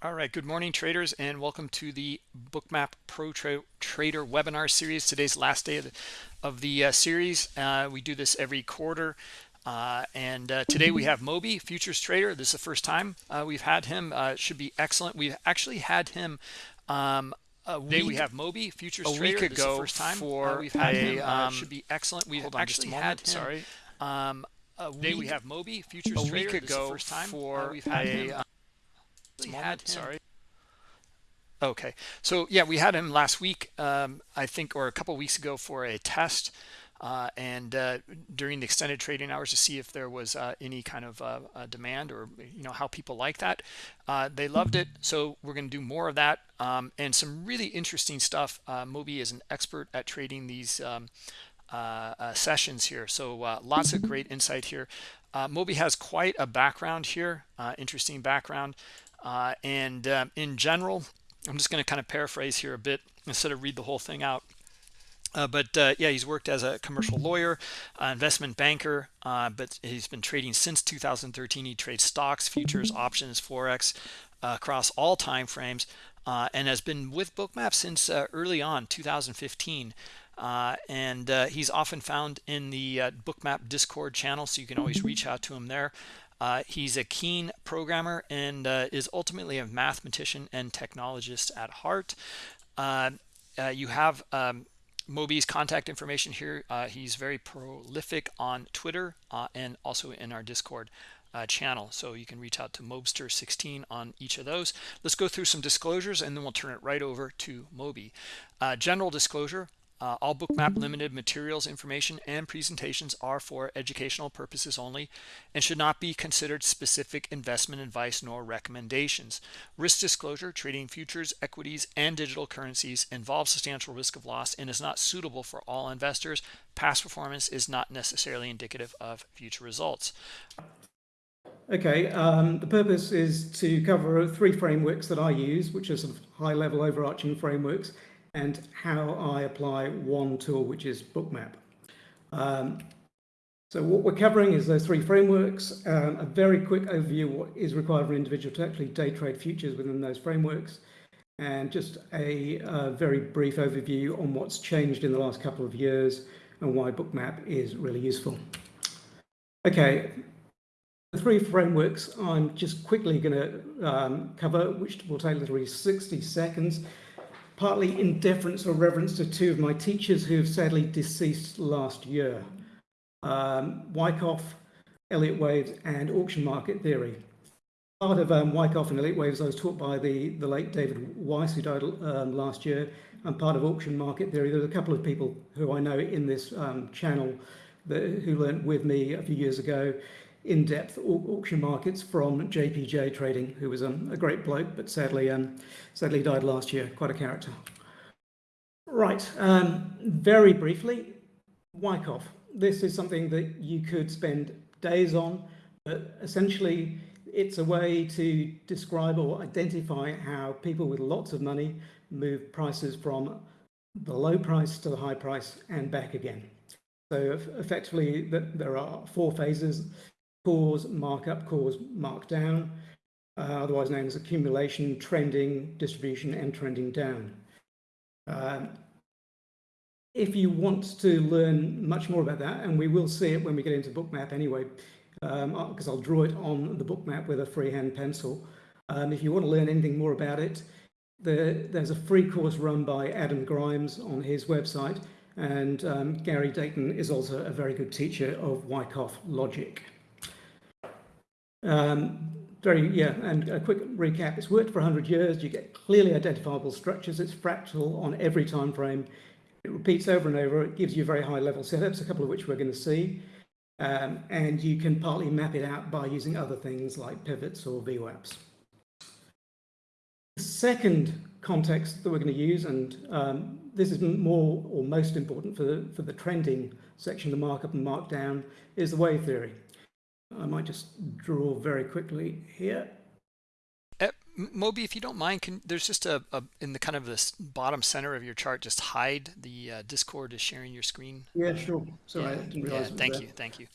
All right, good morning traders and welcome to the Bookmap Pro Tra Trader webinar series. Today's last day of the, of the uh, series. Uh, we do this every quarter. Uh, and uh, today we have Moby, futures trader. This is the first time uh, we've had him. Uh, should be excellent. We've actually had him um, a week, we have Moby futures a trader. week ago first time for we've had a, him. Um, should be excellent. We've actually just a had him. Sorry. Um, a Today week, we have Moby futures a trader. week This is the ago first time for we've had a, him. Uh, we had him. sorry. Okay, so yeah, we had him last week, um, I think, or a couple weeks ago for a test, uh, and uh, during the extended trading hours to see if there was uh, any kind of uh, uh, demand or you know how people like that. Uh, they loved it, so we're going to do more of that um, and some really interesting stuff. Moby is an expert at trading these um, sessions here, so lots of great insight here. Moby has quite a background here, interesting background, and um, in general. I'm just going to kind of paraphrase here a bit instead of read the whole thing out. Uh, but uh, yeah, he's worked as a commercial lawyer, uh, investment banker, uh, but he's been trading since 2013. He trades stocks, futures, options, forex uh, across all time frames, uh, and has been with Bookmap since early on 2015. and he's often found in the Bookmap Discord channel, so you can always reach out to him there. Uh, he's a keen programmer and uh, is ultimately a mathematician and technologist at heart. Uh, uh you have um, Moby's contact information here. Uh, he's very prolific on Twitter uh, and also in our Discord channel. So you can reach out to Mobster16 on each of those. Let's go through some disclosures and then we'll turn it right over to Moby. general disclosure, uh, all bookmap limited materials, information, and presentations are for educational purposes only and should not be considered specific investment advice nor recommendations. Risk disclosure, trading futures, equities, and digital currencies involves substantial risk of loss and is not suitable for all investors. Past performance is not necessarily indicative of future results. Okay, um, the purpose is to cover three frameworks that I use, which are sort of high-level overarching frameworks and how I apply one tool, which is Bookmap. Um, so what we're covering is those three frameworks, um, a very quick overview of what is required for an individual to actually day trade futures within those frameworks, and just a, a very brief overview on what's changed in the last couple of years and why Bookmap is really useful. Okay, the three frameworks I'm just quickly going to um, cover, which will take literally 60 seconds partly in deference or reverence to two of my teachers who have sadly deceased last year. Um, Wyckoff, Elliott Waves and auction market theory. Part of um, Wyckoff and Elliott Waves I was taught by the, the late David Weis who died um, last year and part of auction market theory. There's a couple of people who I know in this um, channel that, who learned with me a few years ago in-depth auction markets from JPJ Trading, who was um, a great bloke, but sadly, um, sadly died last year. Quite a character. Right, um, very briefly, Wyckoff. This is something that you could spend days on, but essentially it's a way to describe or identify how people with lots of money move prices from the low price to the high price and back again. So effectively, there are four phases cause, markup, cause, markdown, uh, otherwise known as accumulation, trending, distribution, and trending down. Um, if you want to learn much more about that, and we will see it when we get into bookmap anyway, because um, I'll draw it on the bookmap with a freehand pencil. Um, if you want to learn anything more about it, the, there's a free course run by Adam Grimes on his website, and um, Gary Dayton is also a very good teacher of Wyckoff logic. Um, very, yeah, and a quick recap. It's worked for 100 years. You get clearly identifiable structures. It's fractal on every time frame. It repeats over and over. It gives you very high level setups, a couple of which we're going to see. Um, and you can partly map it out by using other things like pivots or VWAPs. The second context that we're going to use, and um, this is more or most important for the, for the trending section, the markup and markdown, is the wave theory. I might just draw very quickly here. Uh, Moby, if you don't mind, can there's just a, a, in the kind of this bottom center of your chart, just hide the uh, Discord is sharing your screen. Yeah, sure. Sorry, yeah, I didn't realize. Yeah, thank you, thank you.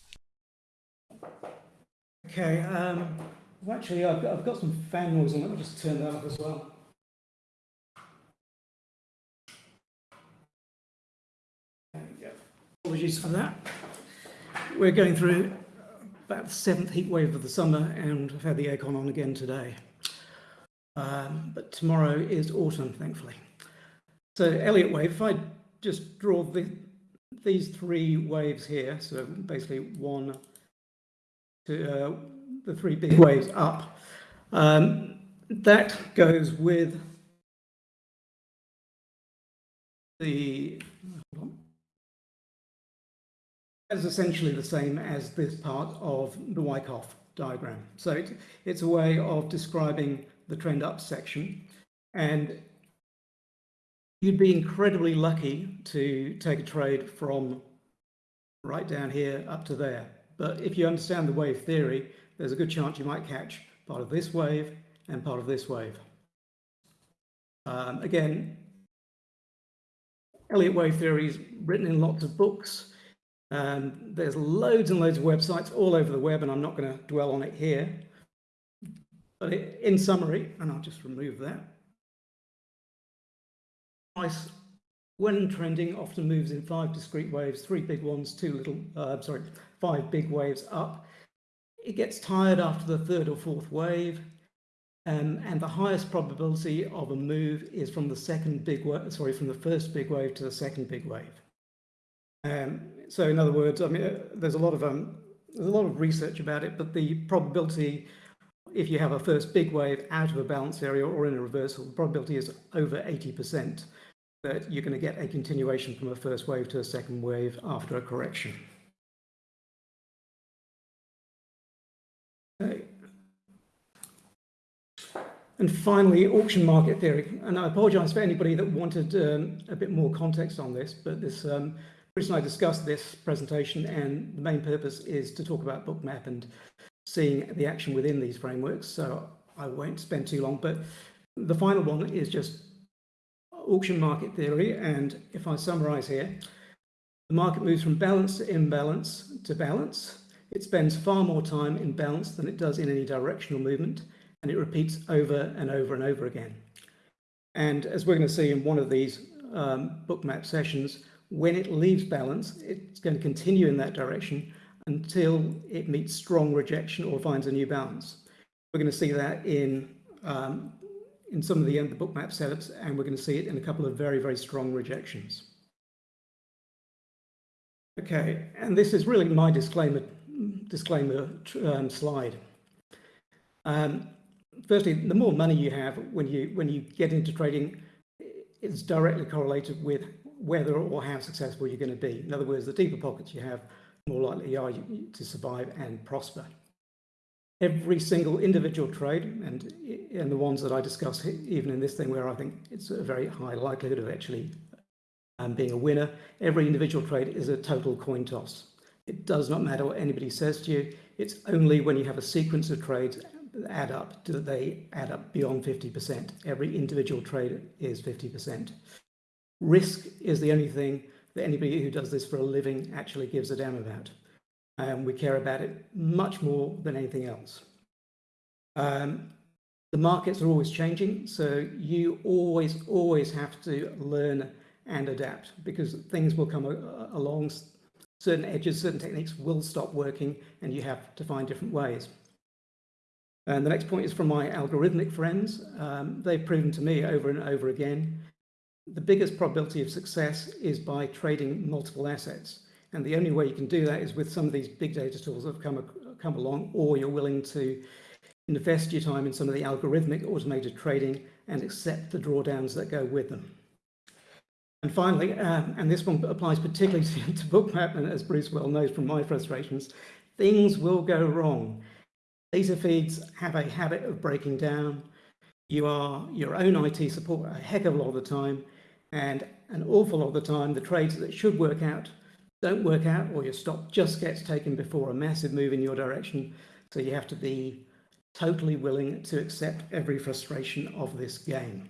Okay. Um, Well, actually, I've got, I've got some fan noise on. Let me just turn that up as well. Apologies for that. We're going through about the seventh heat wave of the summer and I've had the aircon on again today. Um, but tomorrow is autumn, thankfully. So Elliott wave, if I just draw the, these three waves here, so basically one, to uh, the three big waves up, um, that goes with the is essentially the same as this part of the Wyckoff diagram. So it, it's a way of describing the trend up section and you'd be incredibly lucky to take a trade from right down here up to there. But if you understand the wave theory, there's a good chance you might catch part of this wave and part of this wave. Um, again, Elliott wave theory is written in lots of books. Um, there's loads and loads of websites all over the web, and I'm not going to dwell on it here. But it, in summary, and I'll just remove that, price, when trending, often moves in five discrete waves, three big ones, two little, uh, sorry, five big waves up. It gets tired after the third or fourth wave, um, and the highest probability of a move is from the second big wave, sorry, from the first big wave to the second big wave. Um, so in other words, I mean, uh, there's a lot of um, there's a lot of research about it, but the probability, if you have a first big wave out of a balance area or in a reversal, the probability is over 80% that you're going to get a continuation from a first wave to a second wave after a correction. Okay. And finally, auction market theory. And I apologize for anybody that wanted um, a bit more context on this, but this um, Chris and I discussed this presentation and the main purpose is to talk about bookmap and seeing the action within these frameworks. So I won't spend too long, but the final one is just auction market theory. And if I summarize here, the market moves from balance to imbalance to balance. It spends far more time in balance than it does in any directional movement, and it repeats over and over and over again. And as we're going to see in one of these um, bookmap sessions, when it leaves balance, it's going to continue in that direction until it meets strong rejection or finds a new balance. We're going to see that in um, in some of the, the bookmap setups, and we're going to see it in a couple of very, very strong rejections. Okay, and this is really my disclaimer disclaimer um, slide. Um, firstly, the more money you have when you when you get into trading, it's directly correlated with whether or how successful you're going to be. In other words, the deeper pockets you have, more likely you are to survive and prosper. Every single individual trade, and, and the ones that I discuss even in this thing where I think it's a very high likelihood of actually um, being a winner, every individual trade is a total coin toss. It does not matter what anybody says to you. It's only when you have a sequence of trades that add up do they add up beyond 50%. Every individual trade is 50%. Risk is the only thing that anybody who does this for a living actually gives a damn about. And we care about it much more than anything else. Um, the markets are always changing, so you always, always have to learn and adapt because things will come along, certain edges, certain techniques will stop working and you have to find different ways. And the next point is from my algorithmic friends. Um, they've proven to me over and over again the biggest probability of success is by trading multiple assets. And the only way you can do that is with some of these big data tools that have come, come along, or you're willing to invest your time in some of the algorithmic automated trading and accept the drawdowns that go with them. And finally, um, and this one applies particularly to, to Bookmap, and as Bruce well knows from my frustrations, things will go wrong. Data feeds have a habit of breaking down. You are your own IT support a heck of a lot of the time, and an awful lot of the time, the trades that should work out don't work out, or your stop just gets taken before a massive move in your direction. So you have to be totally willing to accept every frustration of this game.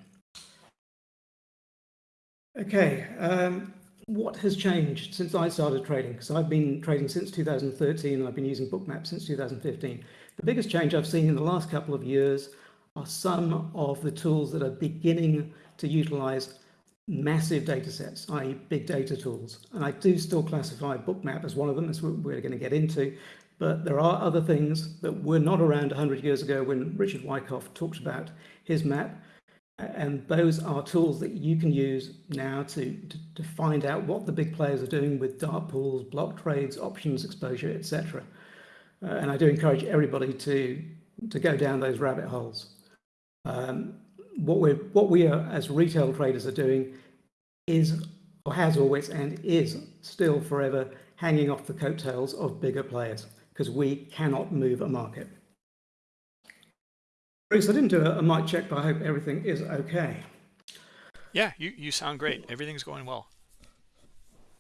Okay, um, what has changed since I started trading? Because I've been trading since 2013 and I've been using Bookmap since 2015. The biggest change I've seen in the last couple of years are some of the tools that are beginning to utilize massive data sets, i.e. big data tools. And I do still classify Bookmap as one of them, as we're going to get into. But there are other things that were not around 100 years ago when Richard Wyckoff talked about his map. And those are tools that you can use now to, to, to find out what the big players are doing with dark pools, block trades, options exposure, etc. Uh, and I do encourage everybody to, to go down those rabbit holes. Um, what we what we are as retail traders are doing is or has always and is still forever hanging off the coattails of bigger players because we cannot move a market. Bruce, I didn't do a, a mic check, but I hope everything is okay. Yeah, you, you sound great. Everything's going well.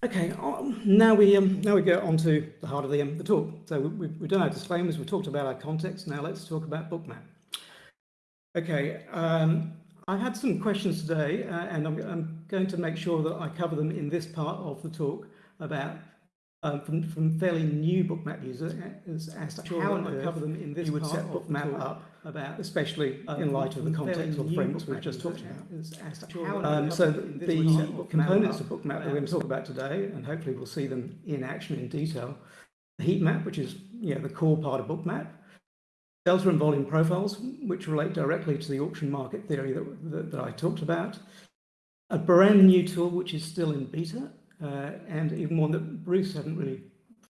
Okay, um, now we um, now we go on to the heart of the, um, the talk. So we, we've done our disclaimers, we've talked about our context. Now let's talk about Bookmap. Okay, um, I had some questions today, uh, and I'm, I'm, going to make sure that I cover them in this part of the talk about um, from, from fairly new bookmap users as, as to how I cover them in this you would set bookmap up about, especially um, in light of the context of the frameworks we've just talked about. Um, so the, the components of bookmap that we're going to talk about today, and hopefully we'll see them in action in detail, the heat map, which is you know, the core part of bookmap, delta and volume profiles, which relate directly to the auction market theory that, that, that I talked about, a brand new tool which is still in beta, uh, and even one that Bruce hadn't really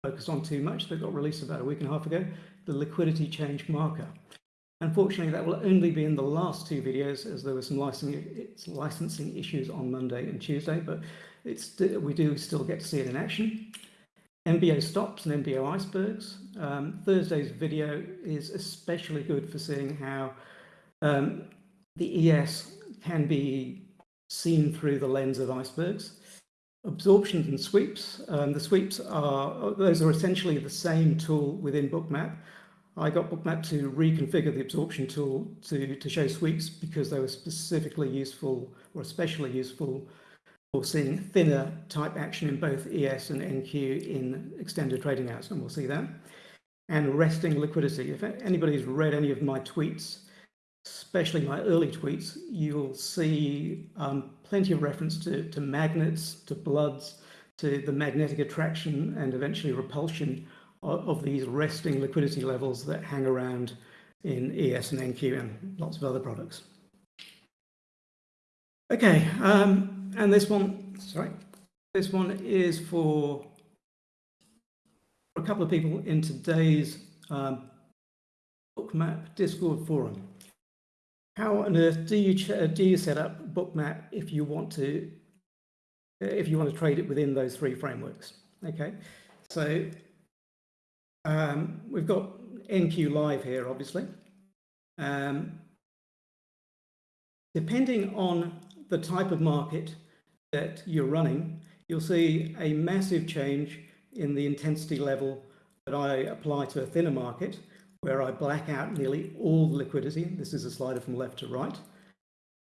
focused on too much that got released about a week and a half ago, the liquidity change marker. Unfortunately, that will only be in the last two videos as there were some licensing, licensing issues on Monday and Tuesday, but it's, we do still get to see it in action. MBO stops and MBO icebergs. Um, Thursday's video is especially good for seeing how um, the ES can be seen through the lens of icebergs. Absorptions and sweeps. Um, the sweeps are, those are essentially the same tool within Bookmap. I got Bookmap to reconfigure the absorption tool to, to show sweeps because they were specifically useful or especially useful we're seeing thinner type action in both ES and NQ in extended trading hours, and we'll see that. And resting liquidity. If anybody's read any of my tweets, especially my early tweets, you'll see um, plenty of reference to, to magnets, to bloods, to the magnetic attraction and eventually repulsion of, of these resting liquidity levels that hang around in ES and NQ and lots of other products. Okay, um, and this one, sorry, this one is for a couple of people in today's um, Bookmap Discord forum. How on earth do you do you set up Bookmap if you want to if you want to trade it within those three frameworks? Okay, so um, we've got NQ Live here, obviously. Um, depending on the type of market that you're running, you'll see a massive change in the intensity level that I apply to a thinner market, where I black out nearly all the liquidity. This is a slider from left to right.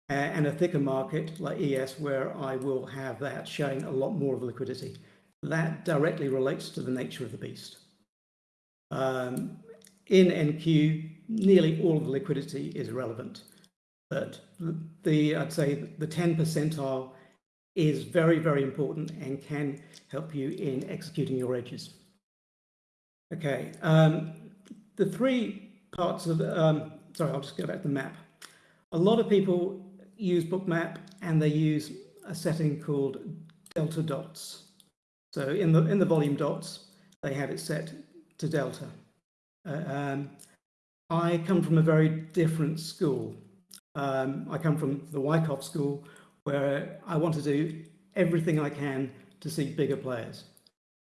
and a thicker market like ES, where I will have that showing a lot more of liquidity. That directly relates to the nature of the beast. Um, in NQ, nearly all of the liquidity is relevant, but the I'd say the 10 percentile is very, very important and can help you in executing your edges. Okay, um, the three parts of, um, sorry, I'll just go back to the map. A lot of people use Bookmap and they use a setting called delta dots. So in the, in the volume dots, they have it set to delta. Uh, um, I come from a very different school. Um, I come from the Wyckoff school, where I want to do everything I can to see bigger players.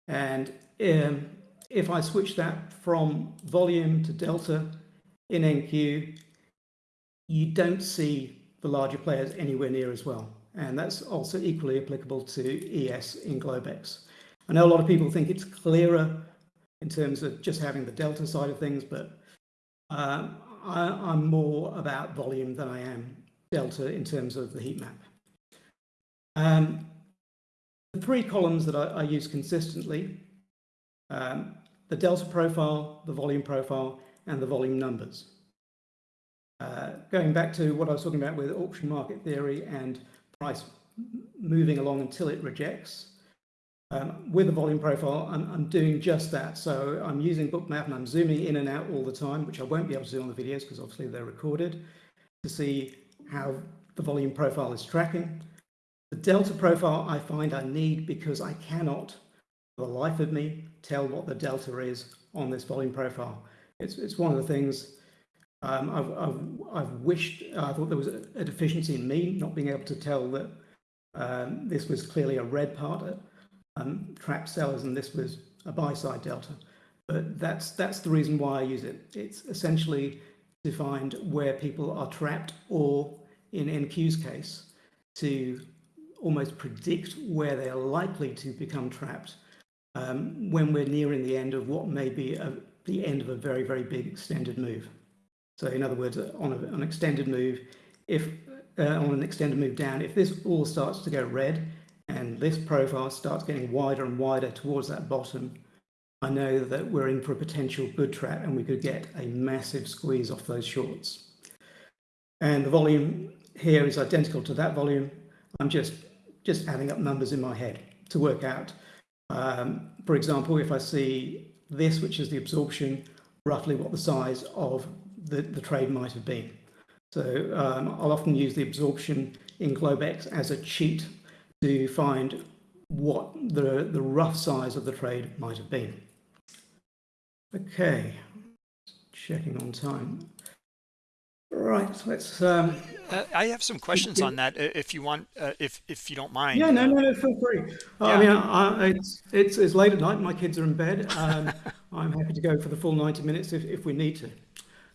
And um, if I switch that from volume to delta in NQ, you don't see the larger players anywhere near as well. And that's also equally applicable to ES in Globex. I know a lot of people think it's clearer in terms of just having the delta side of things, but uh, I, am more about volume than I am delta in terms of the heat map. Um, the three columns that I, I use consistently, um, the delta profile, the volume profile, and the volume numbers. Uh, going back to what I was talking about with auction market theory and price moving along until it rejects, um, with the volume profile, I'm, I'm, doing just that. So I'm using Bookmap and I'm zooming in and out all the time, which I won't be able to do on the videos because obviously they're recorded, to see how the volume profile is tracking. The delta profile I find I need because I cannot, for the life of me, tell what the delta is on this volume profile. It's, it's one of the things um, I've, I've, I've, wished, I thought there was a, a, deficiency in me not being able to tell that um, this was clearly a red part um, trap sellers and this was a buy side delta. But that's that's the reason why I use it. It's essentially to find where people are trapped or in NQ's case to almost predict where they're likely to become trapped um, when we're nearing the end of what may be a, the end of a very, very big extended move. So in other words, on a, an extended move, if uh, on an extended move down, if this all starts to go red, and this profile starts getting wider and wider towards that bottom, I know that we're in for a potential good trap and we could get a massive squeeze off those shorts. And the volume here is identical to that volume. I'm just, just adding up numbers in my head to work out. Um, for example, if I see this, which is the absorption, roughly what the size of the, the trade might have been. So um, I'll often use the absorption in Globex as a cheat to find what the, the rough size of the trade might have been. Okay, checking on time. Right, let's. Um, uh, I have some questions on that, if you want, uh, if if you don't mind. Yeah, no, no, no, feel free. Yeah. I mean, I, it's it's it's late at night. My kids are in bed. Um, I'm happy to go for the full ninety minutes if if we need to.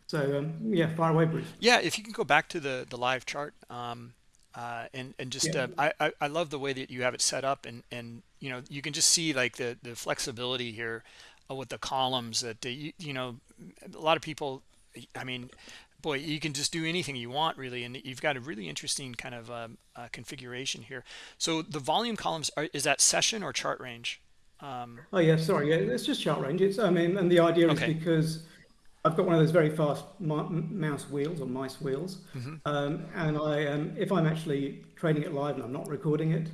So um, yeah, fire away, Bruce. Yeah, if you can go back to the the live chart. Um, uh, and and just yeah. uh, I, I love the way that you have it set up and and you know you can just see like the the flexibility here uh, with the columns that you, you know a lot of people I mean boy you can just do anything you want really and you've got a really interesting kind of um, uh, configuration here so the volume columns are, is that session or chart range um, oh yeah sorry yeah it's just chart range it's I mean and the idea okay. is because I've got one of those very fast mouse wheels or mice wheels, mm -hmm. um, and I, um, if I'm actually trading it live and I'm not recording it,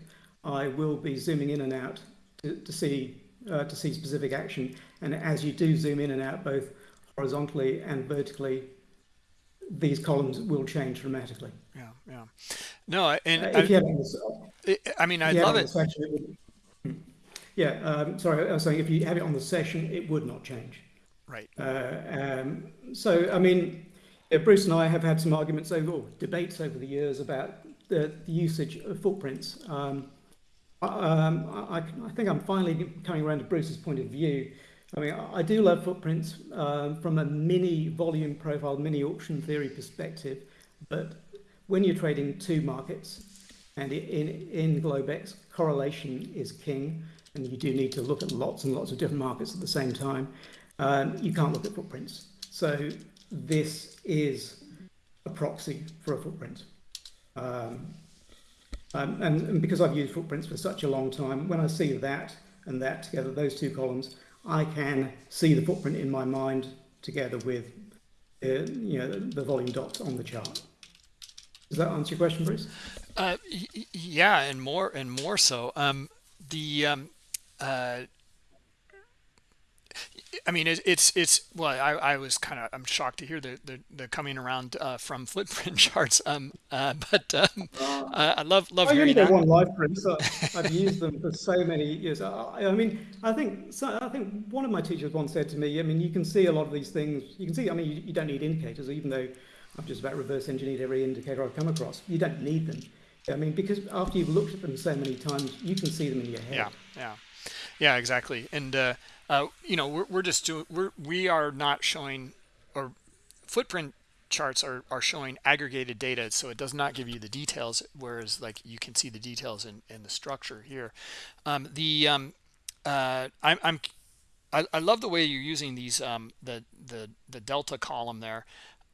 I will be zooming in and out to, to see uh, to see specific action. And as you do zoom in and out, both horizontally and vertically, these columns will change dramatically. Yeah, yeah. No, and uh, I, the, I mean, I love it. Session, it would, yeah, um, sorry, I was saying if you have it on the session, it would not change. Right. Uh, um, so, I mean, Bruce and I have had some arguments over, or debates over the years about the, the usage of footprints. Um, um, I, I, think I'm finally coming around to Bruce's point of view. I mean, I do love footprints uh, from a mini volume profile, mini auction theory perspective, but when you're trading two markets, and in, in Globex, correlation is king, and you do need to look at lots and lots of different markets at the same time um, you can't look at footprints. So this is a proxy for a footprint. Um, um, and, and, because I've used footprints for such a long time, when I see that and that together, those two columns, I can see the footprint in my mind together with uh, you know, the, volume dots on the chart. Does that answer your question, Bruce? Uh, yeah, and more and more so. Um, the um, uh, I mean, it, it's it's well, I, I was kind of I'm shocked to hear the the, the coming around uh, from footprint charts. Um, uh, but um, uh, I love love I hearing that. one live print, so I've used them for so many years. I, I mean, I think so, I think one of my teachers once said to me, I mean, you can see a lot of these things. You can see. I mean, you, you don't need indicators, even though I've just about reverse engineered every indicator I've come across. You don't need them. I mean, because after you've looked at them so many times, you can see them in your head. Yeah, yeah, yeah, exactly. And uh, you know, we're, we're just doing, we're, we are not showing, or footprint charts are, are showing aggregated data, so it does not give you the details, whereas like you can see the details in, in the structure here. Um, the, um, uh, I'm, I'm I, I, love the way you're using these, um, the, the, the Delta column there.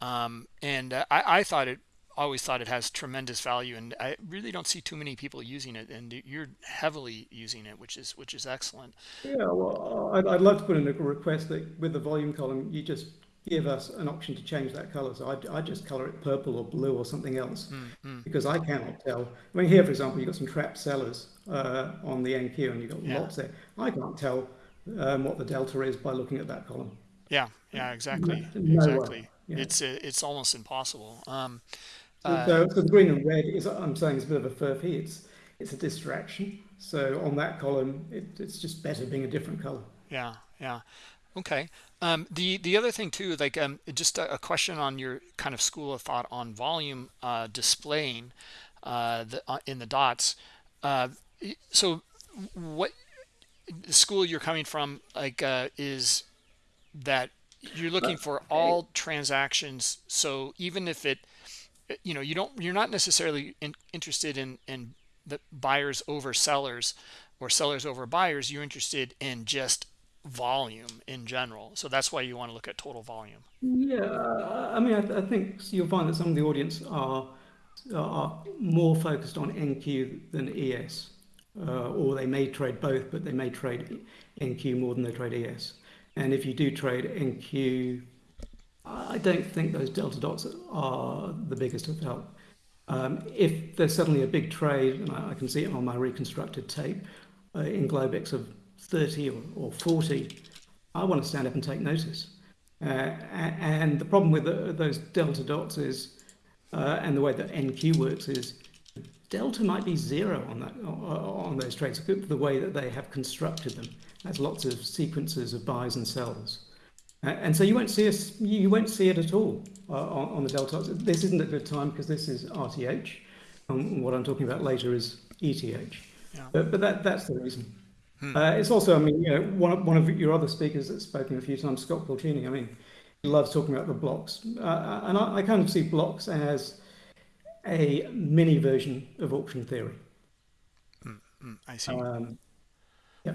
Um, and uh, I, I thought it always thought it has tremendous value and I really don't see too many people using it and you're heavily using it which is which is excellent yeah well I'd, I'd love to put in a request that with the volume column you just give us an option to change that color. So I, I just color it purple or blue or something else mm, mm. because I cannot tell. I mean, here, for example, you've got some trapped sellers uh, on the NQ and you've got yeah. lots there. I can't tell um, what the delta is by looking at that column. Yeah, yeah, exactly. No, exactly. Yeah. It's it's almost impossible. Um, uh, so, so, the green and red is, I'm saying, is a bit of a furphy. It's it's a distraction. So on that column, it, it's just better being a different color. Yeah, yeah. Okay. Um, the the other thing too, like um, just a, a, question on your kind of school of thought on volume uh, displaying uh, the, uh, in the dots. Uh, so what school you're coming from like uh, is that you're looking for all transactions. So even if it, you know, you don't, you're not necessarily in, interested in in the buyers over sellers or sellers over buyers. You're interested in just volume in general. So that's why you want to look at total volume. Yeah, I mean, I, I think you'll find that some of the audience are are more focused on NQ than ES, uh, or they may trade both, but they may trade NQ more than they trade ES. And if you do trade NQ, I don't think those delta dots are the biggest of help. Um, if there's suddenly a big trade, and I, I, can see it on my reconstructed tape uh, in Globex of 30 or, or 40, I want to stand up and take notice. Uh, and the problem with the, those delta dots is, uh, and the way that NQ works is, delta might be zero on that on those trades, the way that they have constructed them. There's lots of sequences of buys and sells. And so you won't see us, you won't see it at all uh, on, on, the delta. This isn't a good time because this is RTH. And what I'm talking about later is ETH. Yeah. But, but that, that's the reason. Hmm. Uh, it's also, I mean, you know, one of, one of your other speakers that's spoken a few times, Scott Pulcini, I mean, he loves talking about the blocks. Uh, uh, and I, I, kind of see blocks as a mini version of auction theory. Hmm. Hmm. I see. Um, yeah.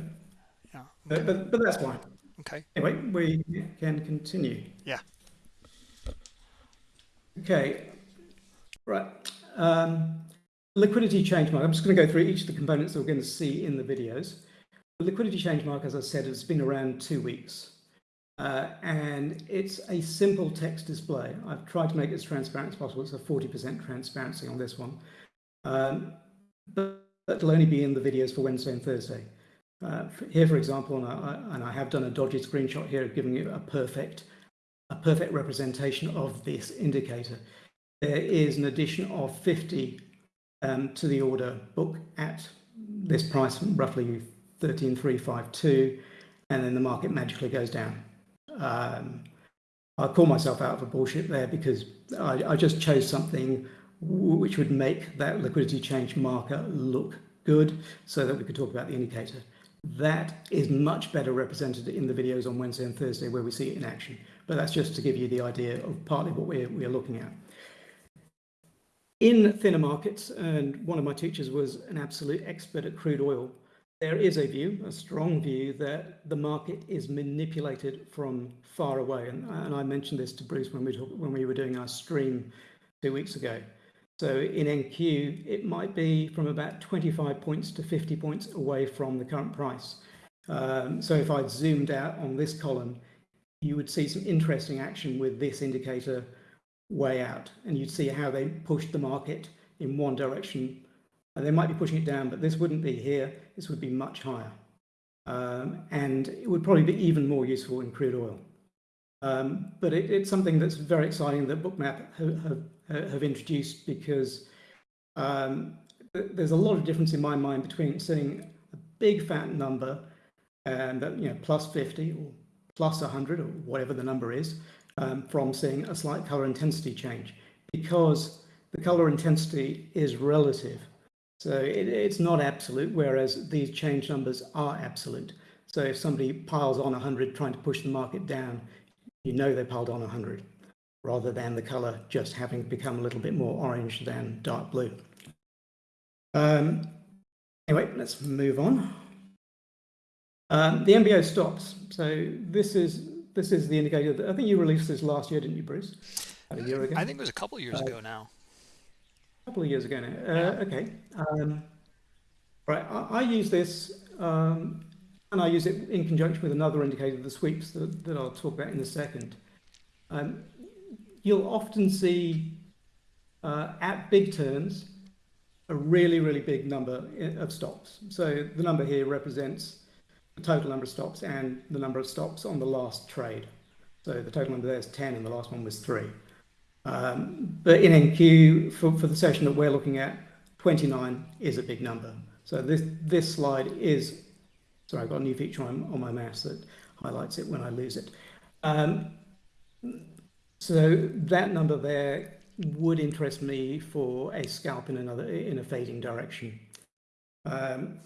Yeah. Okay. But, but, but that's fine. Okay. Anyway, we can continue. Yeah. Okay. Right. Um, liquidity change mark. I'm just going to go through each of the components that we're going to see in the videos. The liquidity change mark, as I said, has been around two weeks. Uh, and it's a simple text display. I've tried to make it as transparent as possible. It's a 40% transparency on this one. Um, but it'll only be in the videos for Wednesday and Thursday. Uh, here, for example, and I, and I, have done a dodgy screenshot here, giving you a perfect, a perfect representation of this indicator. There is an addition of 50 um, to the order book at this price, roughly 13,352, and then the market magically goes down. Um, I call myself out for bullshit there because I, I, just chose something which would make that liquidity change marker look good so that we could talk about the indicator. That is much better represented in the videos on Wednesday and Thursday where we see it in action. But that's just to give you the idea of partly what we're, we're looking at. In thinner markets, and one of my teachers was an absolute expert at crude oil, there is a view, a strong view, that the market is manipulated from far away. And, and I mentioned this to Bruce when we, talk, when we were doing our stream two weeks ago. So in NQ, it might be from about 25 points to 50 points away from the current price. Um, so if I'd zoomed out on this column, you would see some interesting action with this indicator way out. And you'd see how they pushed the market in one direction they might be pushing it down, but this wouldn't be here. This would be much higher. Um, and it would probably be even more useful in crude oil. Um, but it, it's something that's very exciting that Bookmap have, have, have introduced because um, there's a lot of difference in my mind between seeing a big fat number and that, you know, plus 50 or plus 100 or whatever the number is um, from seeing a slight color intensity change because the color intensity is relative. So it, it's not absolute, whereas these change numbers are absolute. So if somebody piles on 100 trying to push the market down, you know they piled on 100, rather than the color just having become a little bit more orange than dark blue. Um, anyway, let's move on. Um, the MBO stops. So this is this is the indicator. That, I think you released this last year, didn't you, Bruce? a year ago. I think it was a couple of years uh, ago now A couple of years ago now. Uh, okay. Um, right. I, I, use this um, and I use it in conjunction with another indicator, the sweeps that, that I'll talk about in a second. um, you'll often see uh, at big turns a really, really big number of stops. So the number here represents the total number of stops and the number of stops on the last trade. So the total number there is 10 and the last one was 3. Um, but in NQ, for, for the session that we're looking at, 29 is a big number. So this, this slide is, sorry, I've got a new feature on, on my mouse that highlights it when I lose it. Um, so that number there would interest me for a scalp in another in a fading direction. Um,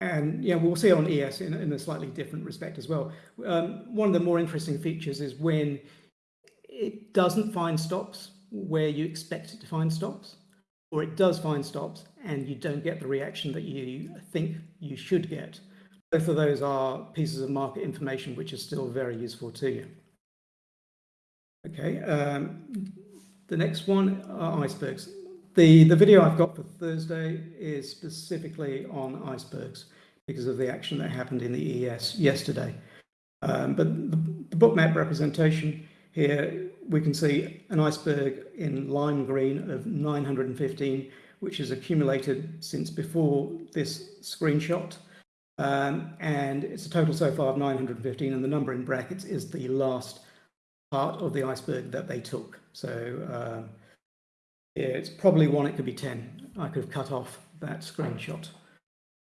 and yeah, we'll see on ES in, in, a slightly different respect as well. Um, one of the more interesting features is when it doesn't find stops where you expect it to find stops, or it does find stops and you don't get the reaction that you think you should get. Both of those are pieces of market information which are still very useful to you. Okay, um, the next one are icebergs. The, the video I've got for Thursday is specifically on icebergs because of the action that happened in the ES yesterday. Um, but the, the Bookmap representation here, we can see an iceberg in lime green of 915, which has accumulated since before this screenshot. Um, and it's a total so far of 915, and the number in brackets is the last part of the iceberg that they took. So um, yeah, it's probably one, it could be 10. I could have cut off that screenshot.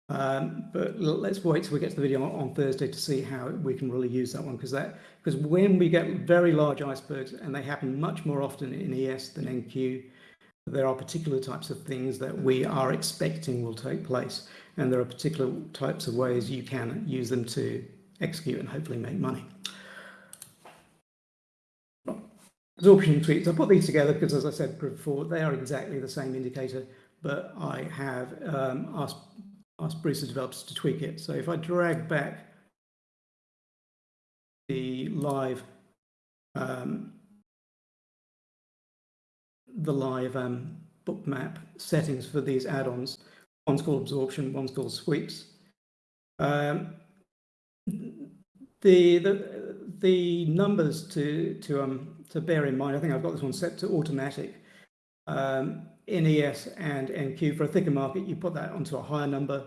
Um, but let's wait till we get to the video on, on Thursday to see how we can really use that one because that because when we get very large icebergs and they happen much more often in ES than NQ, there are particular types of things that we are expecting will take place and there are particular types of ways you can use them to execute and hopefully make money. Absorption sweeps. I put these together because, as I said before, they are exactly the same indicator, but I have um, asked, asked Bruce's developers to tweak it. So if I drag back the live um, the live um, Bookmap settings for these add-ons, one's called absorption, one's called sweeps. Um, the the the numbers to to um to bear in mind, I think I've got this one set to automatic. Um, in ES and NQ for a thicker market, you put that onto a higher number.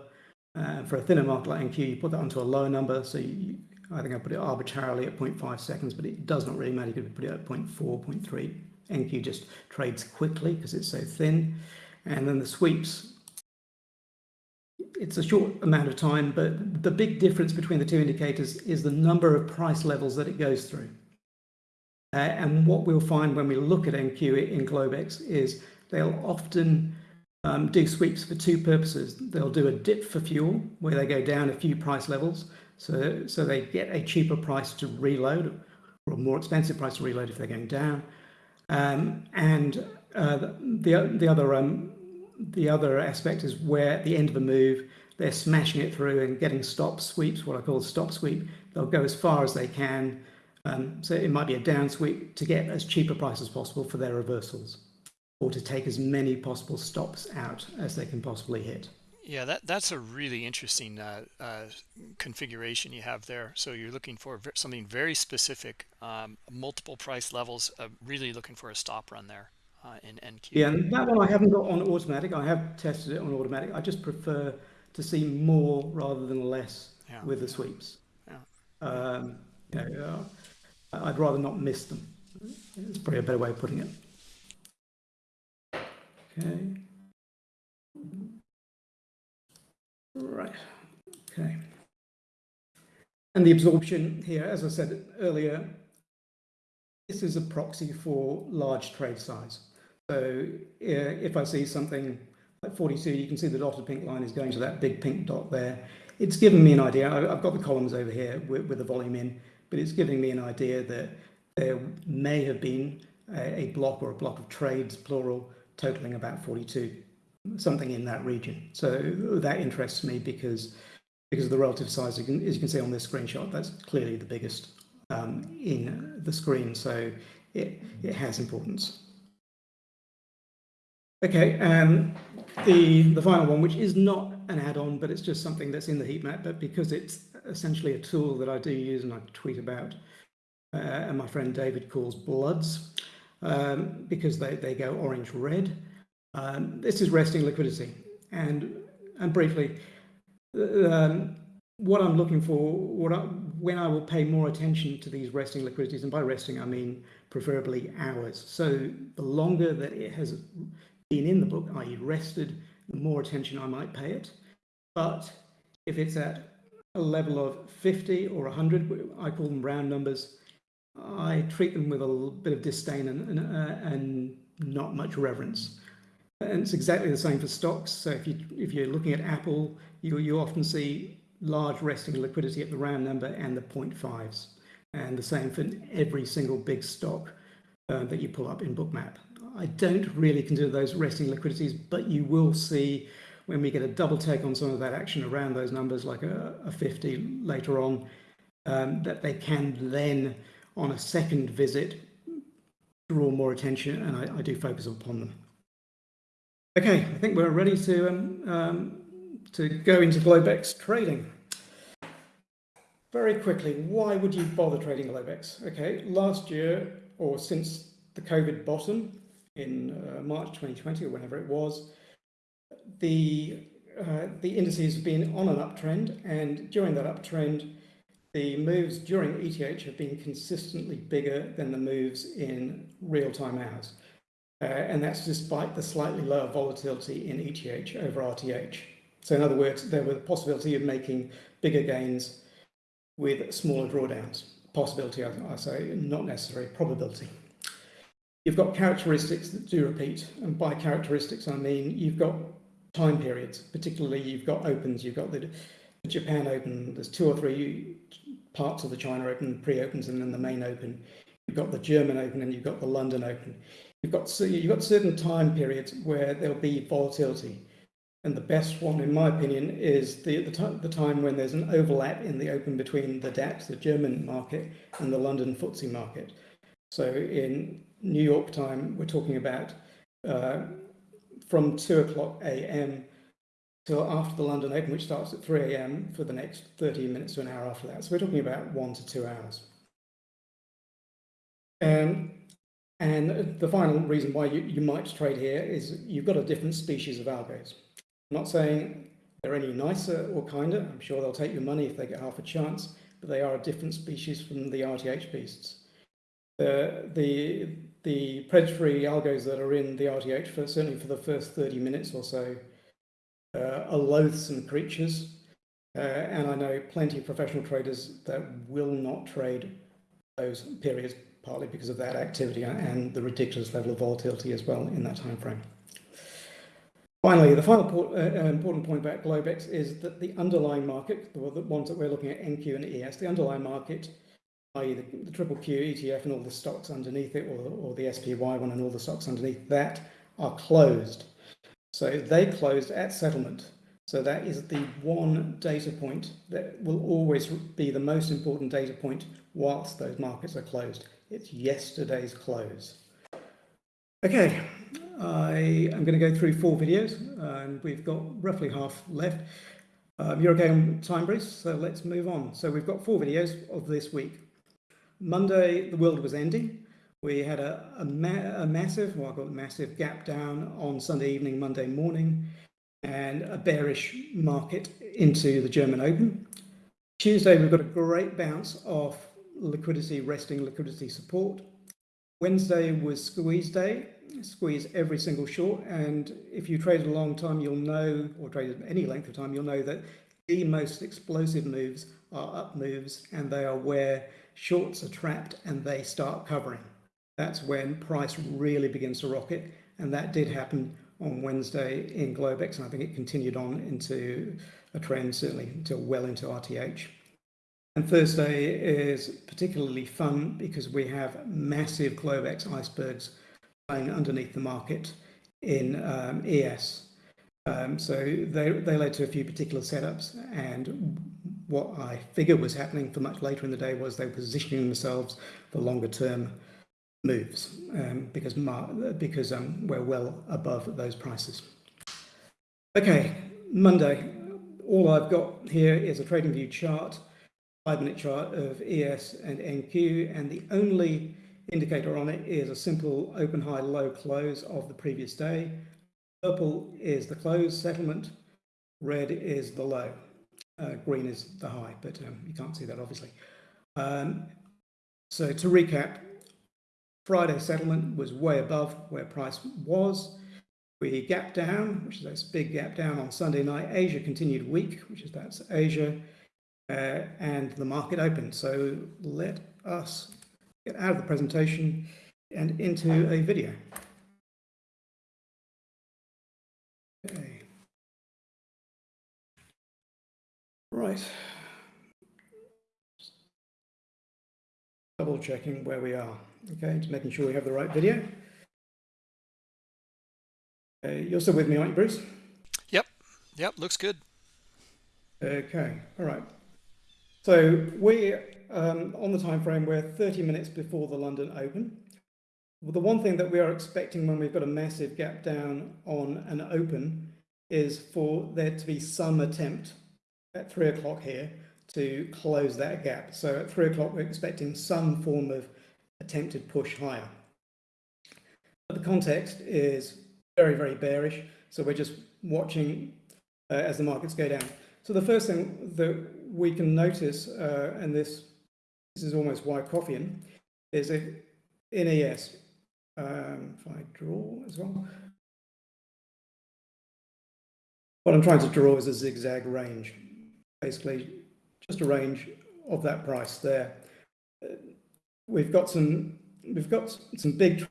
Uh, for a thinner market like NQ, you put that onto a lower number. So you, I think I put it arbitrarily at 0.5 seconds, but it does not really matter. You could put it at 0.4, 0.3. NQ just trades quickly because it's so thin. And then the sweeps, it's a short amount of time, but the big difference between the two indicators is the number of price levels that it goes through. Uh, and what we'll find when we look at NQ in Globex is they'll often um, do sweeps for two purposes. They'll do a dip for fuel where they go down a few price levels. So, so they get a cheaper price to reload or a more expensive price to reload if they're going down. Um, and uh, the, the, other, um, the other aspect is where at the end of a move, they're smashing it through and getting stop sweeps, what I call stop sweep. They'll go as far as they can um, so it might be a down sweep to get as cheap a price as possible for their reversals or to take as many possible stops out as they can possibly hit. Yeah, that, that's a really interesting uh, uh, configuration you have there. So you're looking for something very specific, um, multiple price levels, uh, really looking for a stop run there uh, in NQ. Yeah, and that one I haven't got on automatic. I have tested it on automatic. I just prefer to see more rather than less yeah. with the sweeps. Yeah. Um, yeah, I'd rather not miss them. It's probably a better way of putting it. Okay. Right. Okay. And the absorption here, as I said earlier, this is a proxy for large trade size. So if I see something like 42, you can see the dotted pink line is going to that big pink dot there. It's given me an idea. I've got the columns over here with, with the volume in but it's giving me an idea that there may have been a, a block or a block of trades, plural, totaling about 42, something in that region. So that interests me because because of the relative size, as you can see on this screenshot, that's clearly the biggest um, in the screen, so it, it has importance. Okay, um, the, the final one, which is not an add-on, but it's just something that's in the heat map, but because it's essentially a tool that I do use and I tweet about. uh, and my friend David calls bloods um, because they, they go orange red. Um, this is resting liquidity. And, and briefly, um, what I'm looking for, what I, when I will pay more attention to these resting liquidities, and by resting I mean preferably hours. So the longer that it has been in the book, i.e. rested, the more attention I might pay it. But if it's at a level of 50 or 100, I call them round numbers, I treat them with a bit of disdain and, and, uh, and not much reverence. And it's exactly the same for stocks. So if you if you're looking at Apple, you you often see large resting liquidity at the round number and the 0.5s, and the same for every single big stock uh, that you pull up in Bookmap. I don't really consider those resting liquidities, but you will see when we get a double take on some of that action around those numbers, like a, a 50 later on, um, that they can then, on a second visit, draw more attention, and I, I do focus upon them. Okay, I think we're ready to um, um, to go into Globex trading. Very quickly, why would you bother trading Globex? Okay, last year or since the COVID bottom in uh, March 2020 or whenever it was, the uh, the indices have been on an uptrend, and during that uptrend, the moves during ETH have been consistently bigger than the moves in real-time hours. Uh, and that's despite the slightly lower volatility in ETH over RTH. So in other words, there was the possibility of making bigger gains with smaller drawdowns. Possibility, I, I say, not necessary, probability. You've got characteristics that do repeat, and by characteristics I mean you've got time periods, particularly you've got opens, you've got the, the Japan Open, there's two or three parts of the China Open, pre-opens and then the main Open. You've got the German Open and you've got the London Open. You've got, you've got certain time periods where there'll be volatility. And the best one, in my opinion, is the, the, the, time when there's an overlap in the open between the DAX, the German market, and the London FTSE market. So in New York time, we're talking about uh, from 2 o'clock a.m. till after the London Open, which starts at 3 a.m. for the next 30 minutes to an hour after that. So we're talking about one to two hours. And and the final reason why you, you might trade here is you've got a different species of algos. I'm not saying they're any nicer or kinder. I'm sure they'll take your money if they get half a chance, but they are a different species from the RTH beasts. The, the, the predatory algos that are in the RTH, for, certainly for the first 30 minutes or so, uh, are loathsome creatures. Uh, and I know plenty of professional traders that will not trade those periods partly because of that activity and the ridiculous level of volatility as well in that time frame. Finally, the final uh, uh, important point about Globex is that the underlying market, the ones that we're looking at, NQ and ES, the underlying market, i.e. The, the, triple Q ETF and all the stocks underneath it, or, or the SPY one and all the stocks underneath that, are closed. So they closed at settlement. So that is the one data point that will always be the most important data point whilst those markets are closed. It's yesterday's close. Okay, I am going to go through four videos and we've got roughly half left. Um, you're okay on time, Bruce? So let's move on. So we've got four videos of this week. Monday, the world was ending. We had a, a, ma a massive, well, I call it massive gap down on Sunday evening, Monday morning, and a bearish market into the German Open. Tuesday, we've got a great bounce off liquidity, resting liquidity support. Wednesday was squeeze day, squeeze every single short. And if you traded a long time, you'll know, or traded any length of time, you'll know that the most explosive moves are up moves and they are where shorts are trapped and they start covering. That's when price really begins to rocket. And that did happen on Wednesday in Globex. And I think it continued on into a trend, certainly until well into RTH. And Thursday is particularly fun because we have massive Globex icebergs lying underneath the market in um, ES. Um, so they, they led to a few particular setups and what I figure was happening for much later in the day was they were positioning themselves for longer term moves um, because, because um, we're well above those prices. Okay, Monday, all I've got here is a trading view chart five minute chart of ES and NQ, and the only indicator on it is a simple open high low close of the previous day. Purple is the close settlement, red is the low, uh, green is the high, but um, you can't see that obviously. Um, so to recap, Friday settlement was way above where price was. We gap down, which is this big gap down on Sunday night. Asia continued weak, which is that's Asia, uh, and the market opened. So let us get out of the presentation and into a video. Right. Double checking where we are. Okay, just making sure we have the right video. Uh, you're still with me, aren't you, Bruce? Yep. Yep. Looks good. Okay. All right. So we um, on the time frame, we're 30 minutes before the London Open. Well, the one thing that we are expecting when we've got a massive gap down on an open is for there to be some attempt at three o'clock here to close that gap. So at three o'clock, we're expecting some form of attempted push higher. But the context is very, very bearish. So we're just watching uh, as the markets go down. So the first thing that we can notice, uh, and this this is almost Wyckoffean, is a NAS. Um, if I draw as well. What I'm trying to draw is a zigzag range, basically just a range of that price there. We've got some we've got some big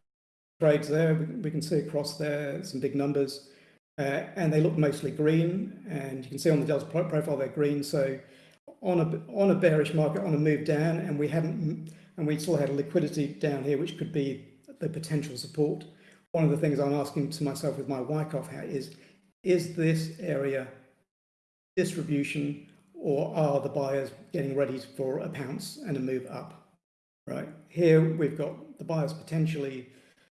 trades there. We, we can see across there some big numbers, uh, and they look mostly green. And you can see on the Delta profile they're green. So on a on a bearish market on a move down, and we haven't and we still had a liquidity down here, which could be the potential support. One of the things I'm asking to myself with my Wyckoff hat is, is this area distribution or are the buyers getting ready for a pounce and a move up? Right here, we've got the buyers potentially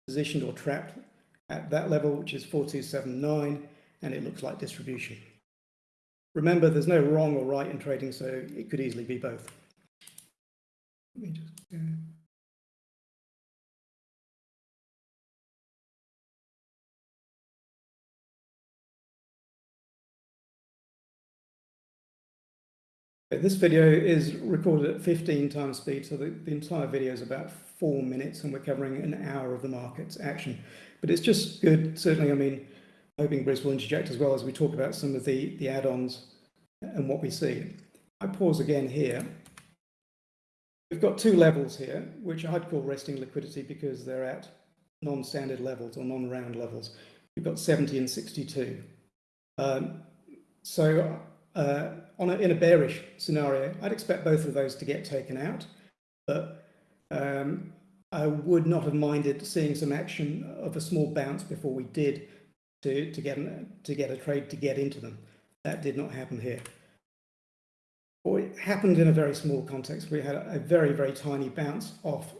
positioned or trapped at that level, which is 4279, and it looks like distribution. Remember, there's no wrong or right in trading, so it could easily be both. Let me just, uh... This video is recorded at 15 times speed, so the, the, entire video is about four minutes and we're covering an hour of the market's action. But it's just good, certainly, I mean, hoping Bruce will interject as well as we talk about some of the, the add-ons and what we see. I pause again here. We've got two levels here, which I'd call resting liquidity because they're at non-standard levels or non-round levels. We've got 70 and 62. Um, so uh, on a, in a bearish scenario, I'd expect both of those to get taken out, but um, I would not have minded seeing some action of a small bounce before we did to, to, get, to get a trade to get into them. That did not happen here. Or it happened in a very small context. We had a very, very tiny bounce off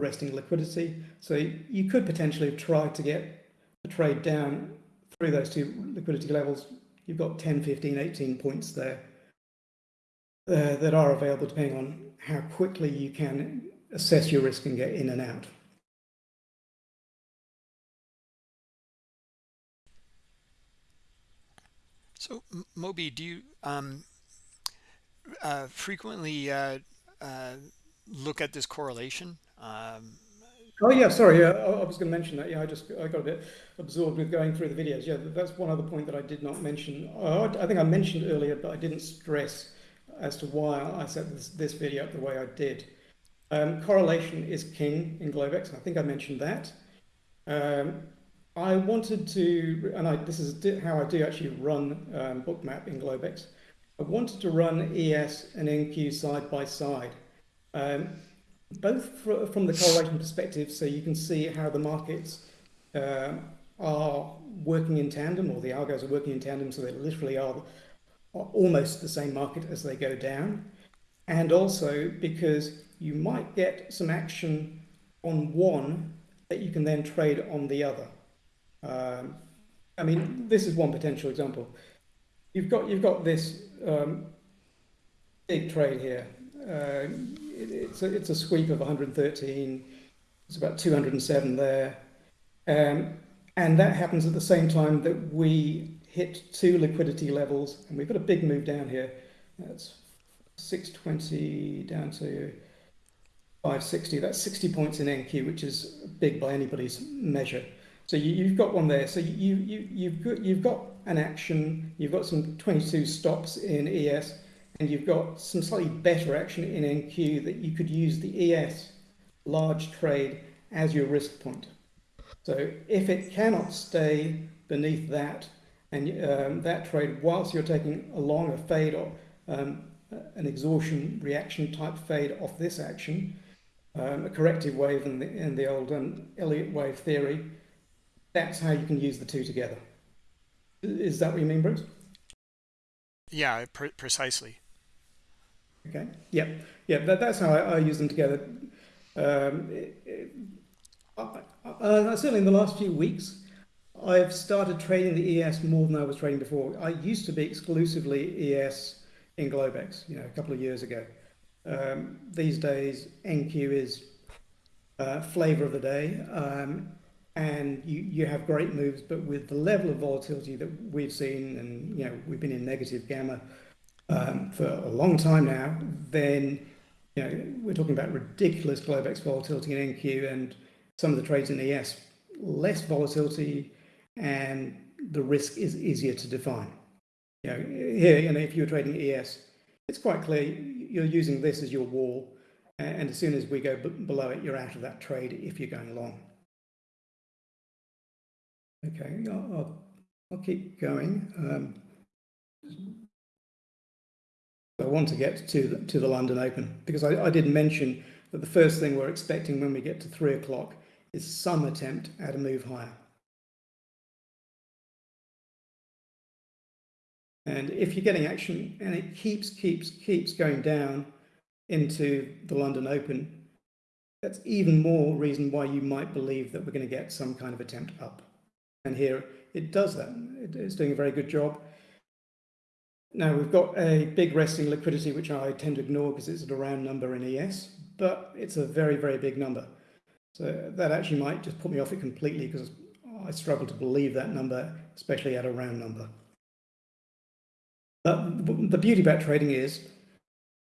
resting liquidity. So you could potentially have tried to get the trade down through those two liquidity levels. You've got 10, 15, 18 points there uh, that are available depending on how quickly you can assess your risk and get in and out. So, Moby, do you um, uh, frequently uh, uh, look at this correlation? Um, oh yeah, sorry. Yeah, I, I was going to mention that. Yeah, I just I got a bit absorbed with going through the videos. Yeah, that's one other point that I did not mention. Uh, I think I mentioned earlier, but I didn't stress as to why I set this, this video up the way I did. Um, correlation is king in Globex. I think I mentioned that. Um, I wanted to, and I, this is how I do actually run um, Bookmap in Globex. I wanted to run ES and NQ side by side, um, both for, from the correlation perspective, so you can see how the markets uh, are working in tandem, or the algos are working in tandem, so they literally are, are almost the same market as they go down. And also because you might get some action on one that you can then trade on the other. Um, I mean, this is one potential example. You've got you've got this um, big trade here, Uh, it, it's, a, it's a sweep of 113. It's about 207 there. Um, and that happens at the same time that we hit two liquidity levels, and we've got a big move down here. That's 620 down to 560. That's 60 points in NQ, which is big by anybody's measure. So you, have got one there. So you, you, you've, got, you've got an action, you've got some 22 stops in ES, and you've got some slightly better action in NQ that you could use the ES large trade as your risk point. So if it cannot stay beneath that, and um, that trade, whilst you're taking a fade or um, an exhaustion reaction type fade off this action, um, a corrective wave in the, in the old um, Elliott wave theory, that's how you can use the two together. Is that what you mean, Bruce? Yeah, pre precisely. Okay. Yeah. Yeah. That, that's how I, I, use them together. Um, it, it, certainly in the last few weeks, I've started trading the ES more than I was trading before. I used to be exclusively ES in Globex, you know, a couple of years ago. Um, these days, NQ is uh, flavor of the day, um, and you, you have great moves, but with the level of volatility that we've seen, and you know, we've been in negative gamma um, for a long time now, then you know, we're talking about ridiculous Globex volatility in NQ and some of the trades in ES, less volatility, and the risk is easier to define. You know, here, you know, if you're trading ES, it's quite clear you're using this as your wall, and as soon as we go below it, you're out of that trade if you're going long. Okay, I'll, I'll, keep going. Um, I want to get to the, to the London Open because I, I did mention that the first thing we're expecting when we get to three o'clock is some attempt at a move higher. And if you're getting action and it keeps, keeps, keeps going down into the London Open, that's even more reason why you might believe that we're going to get some kind of attempt up. And here it does that. It's doing a very good job. Now we've got a big resting liquidity, which I tend to ignore because it's a round number in ES, but it's a very, very big number. So that actually might just put me off it completely because I struggle to believe that number, especially at a round number. But the beauty about trading is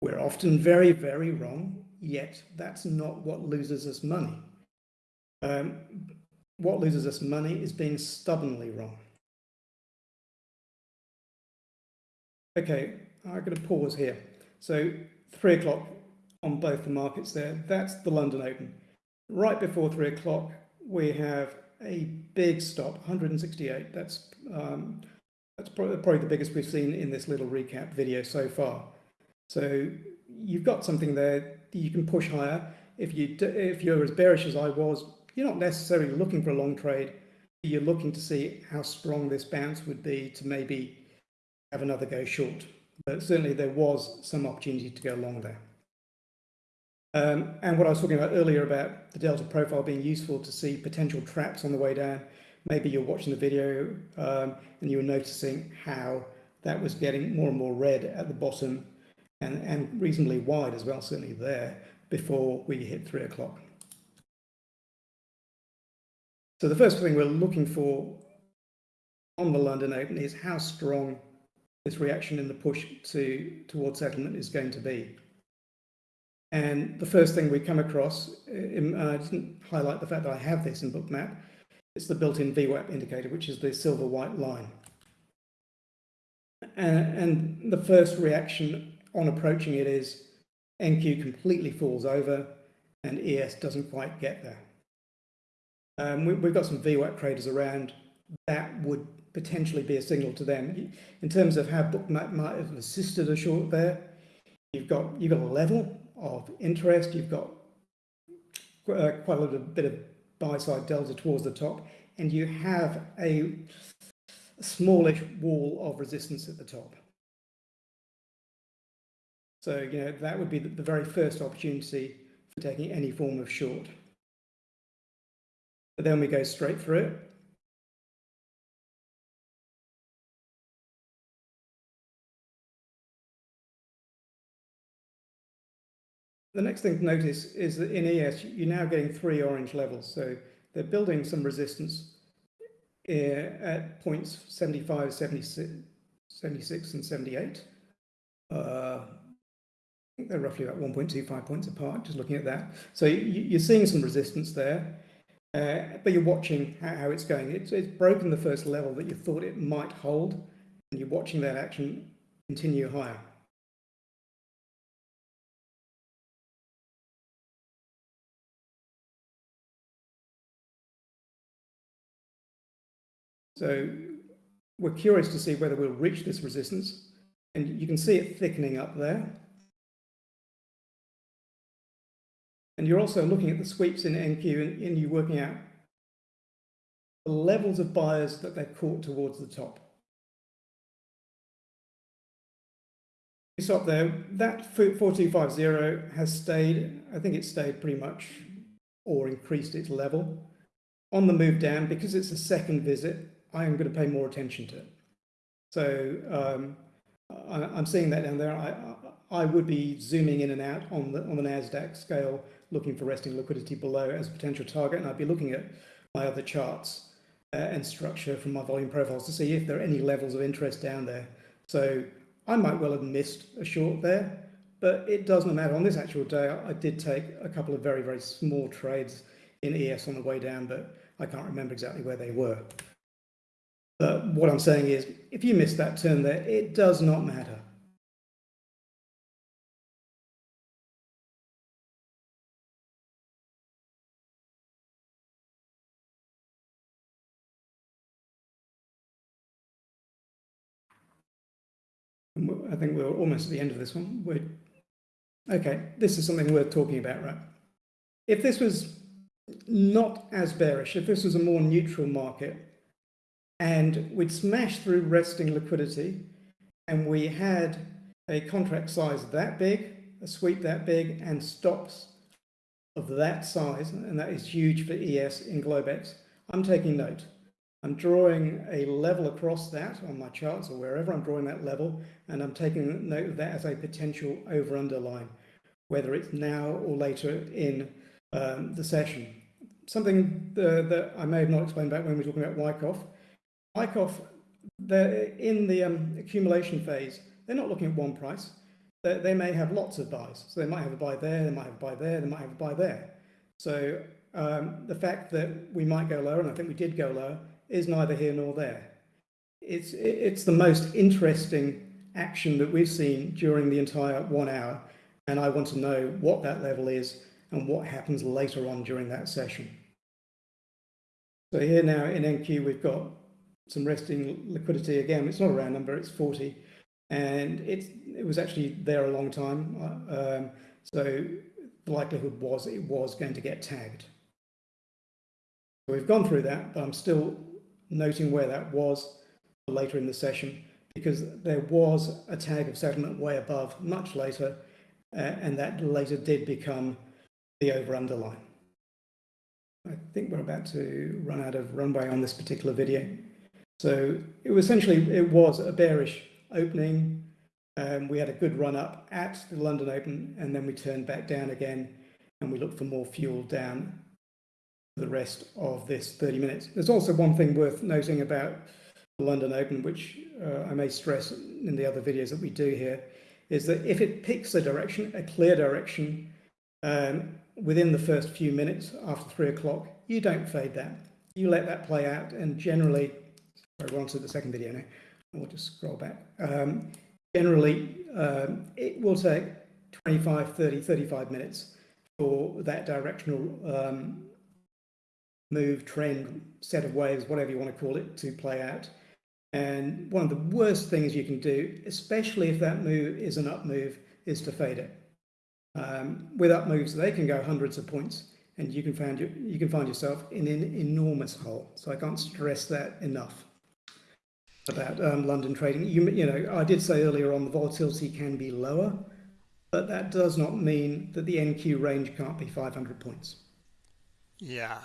we're often very, very wrong, yet that's not what loses us money. Um, what loses us money is being stubbornly wrong. Okay, I'm going to pause here. So three o'clock on both the markets there, that's the London Open. Right before three o'clock, we have a big stop, 168. That's um, that's probably the biggest we've seen in this little recap video so far. So you've got something there you can push higher. If you if you're as bearish as I was, you're not necessarily looking for a long trade. You're looking to see how strong this bounce would be to maybe have another go short. But certainly there was some opportunity to go long there. Um, and what I was talking about earlier about the delta profile being useful to see potential traps on the way down. Maybe you're watching the video um, and you were noticing how that was getting more and more red at the bottom and, and reasonably wide as well, certainly there, before we hit three o'clock. So the first thing we're looking for on the London Open is how strong this reaction in the push to towards settlement is going to be. And the first thing we come across, in, uh, I didn't highlight the fact that I have this in Bookmap, it's the built-in VWAP indicator, which is the silver white line. And, and the first reaction on approaching it is NQ completely falls over and ES doesn't quite get there. Um, we, have got some VWAP traders around that would potentially be a signal to them. In terms of how Bookmap might have assisted a short there, you've got, you've got a level of interest, you've got uh, quite a little bit of buy side delta towards the top, and you have a smallish wall of resistance at the top. So, you know, that would be the very first opportunity for taking any form of short. But then we go straight through it. The next thing to notice is that in ES, you're now getting three orange levels. So they're building some resistance at points 75, 76, 76 and 78. Uh, I think they're roughly about 1.25 points apart, just looking at that. So you, are seeing some resistance there, uh, but you're watching how, how it's going. It's, it's broken the first level that you thought it might hold, and you're watching that action continue higher. So we're curious to see whether we'll reach this resistance. And you can see it thickening up there. And you're also looking at the sweeps in NQ and, and you're working out the levels of buyers that they've caught towards the top. You stop there. That 4250 has stayed, I think it stayed pretty much or increased its level. On the move down, because it's a second visit, I am going to pay more attention to it. So um, I, am seeing that down there. I, I would be zooming in and out on the on the Nasdaq scale, looking for resting liquidity below as a potential target, and I'd be looking at my other charts uh, and structure from my volume profiles to see if there are any levels of interest down there. So I might well have missed a short there, but it doesn't matter. On this actual day, I did take a couple of very very small trades in ES on the way down, but I can't remember exactly where they were. But what I'm saying is, if you miss that turn there, it does not matter. I think we're almost at the end of this one. We're, okay, this is something worth talking about, right? If this was not as bearish, if this was a more neutral market, and we'd smashed through resting liquidity and we had a contract size that big, a sweep that big, and stops of that size, and that is huge for ES in Globex, I'm taking note. I'm drawing a level across that on my charts or wherever I'm drawing that level, and I'm taking note of that as a potential over underline, whether it's now or later in um, the session. Something uh, that I may have not explained back when we were talking about Wyckoff, Wyckoff, they're in the um, accumulation phase. They're not looking at one price. They, they, may have lots of buys. So they might have a buy there, they might have a buy there, they might have a buy there. So um, the fact that we might go lower, and I think we did go lower, is neither here nor there. It's, it's the most interesting action that we've seen during the entire one hour. And I want to know what that level is and what happens later on during that session. So here now in NQ, we've got some resting liquidity again. It's not a round number, it's 40. And it, it was actually there a long time. Uh, um, so the likelihood was it was going to get tagged. So we've gone through that, but I'm still noting where that was later in the session because there was a tag of settlement way above much later, uh, and that later did become the over underline. I think we're about to run out of runway on this particular video. So it was essentially, it was a bearish opening. Um, we had a good run up at the London Open and then we turned back down again and we looked for more fuel down the rest of this 30 minutes. There's also one thing worth noting about the London Open, which uh, I may stress in the other videos that we do here, is that if it picks a direction, a clear direction, um, within the first few minutes after three o'clock, you don't fade that. You let that play out and generally we're on to the second video now. We'll just scroll back. Um, generally, um, it will take 25, 30, 35 minutes for that directional um, move, trend, set of waves, whatever you want to call it, to play out. And one of the worst things you can do, especially if that move is an up move, is to fade it. Um, with up moves, they can go hundreds of points and you can find you, you can find yourself in an enormous hole. So I can't stress that enough about um, London trading. You, you know, I did say earlier on the volatility can be lower, but that does not mean that the NQ range can't be 500 points. Yeah,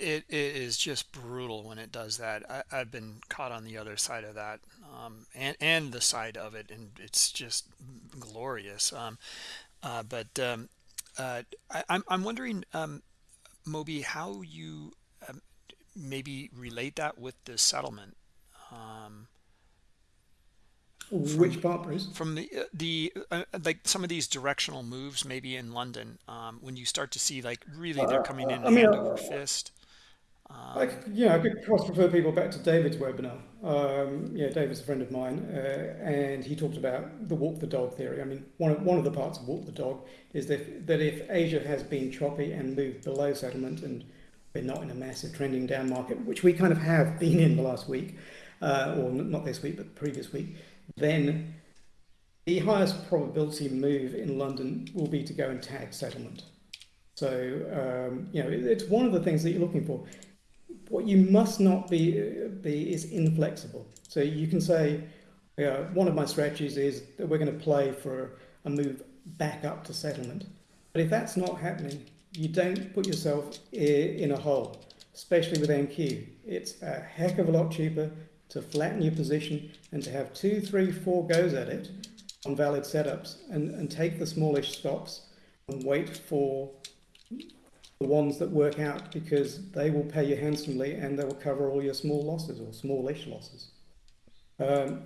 it, it is just brutal when it does that. I, have been caught on the other side of that um, and, and the side of it, and it's just glorious. Um, uh, but um, uh, I, I'm I'm wondering, um, Moby, how you um, maybe relate that with the settlement um, from Which part, Bruce? from the uh, the uh, like some of these directional moves maybe in London um, when you start to see like really they're coming in I mean, hand over fist. I, c- yeah, I could cross refer people back to David's webinar. Um, yeah, David's a friend of mine, uh, and he talked about the walk the dog theory. I mean, one of, one of the parts of walk the dog is that, that if Asia has been choppy and moved below settlement, and we're not in a massive trending down market, which we kind of have been in the last week, uh, or not this week, but previous week, then the highest probability move in London will be to go and tag settlement. So, um, you know, it, it's one of the things that you're looking for what you must not be be is inflexible. So you can say, you know, one of my strategies is that we're going to play for a move back up to settlement. But if that's not happening, you don't put yourself in a hole, especially with NQ. It's a heck of a lot cheaper to flatten your position and to have two, three, four goes at it on valid setups and, and take the smallish stops and wait for the ones that work out because they will pay you handsomely and they will cover all your small losses or smallish losses. Um,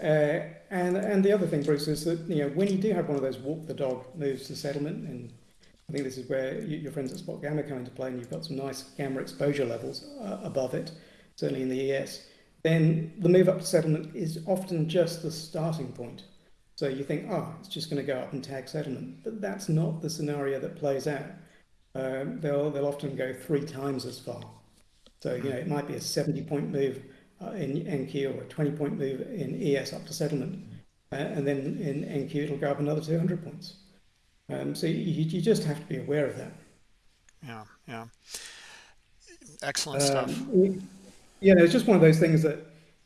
uh, and and the other thing, Bruce, is that you know when you do have one of those walk the dog moves to settlement, and I think this is where you, your friends at Spot Gamma come into play, and you've got some nice gamma exposure levels uh, above it, certainly in the ES. Then the move up to settlement is often just the starting point. So you think, oh, it's just going to go up and tag settlement, but that's not the scenario that plays out um, they'll, they'll often go three times as far. So, you know, it might be a 70 point move uh, in NQ or a 20 point move in ES up to settlement. Uh, and then in NQ, it'll go up another 200 points. Um, so you, you just have to be aware of that. Yeah, yeah. Excellent stuff. Um, you know, it's just one of those things that,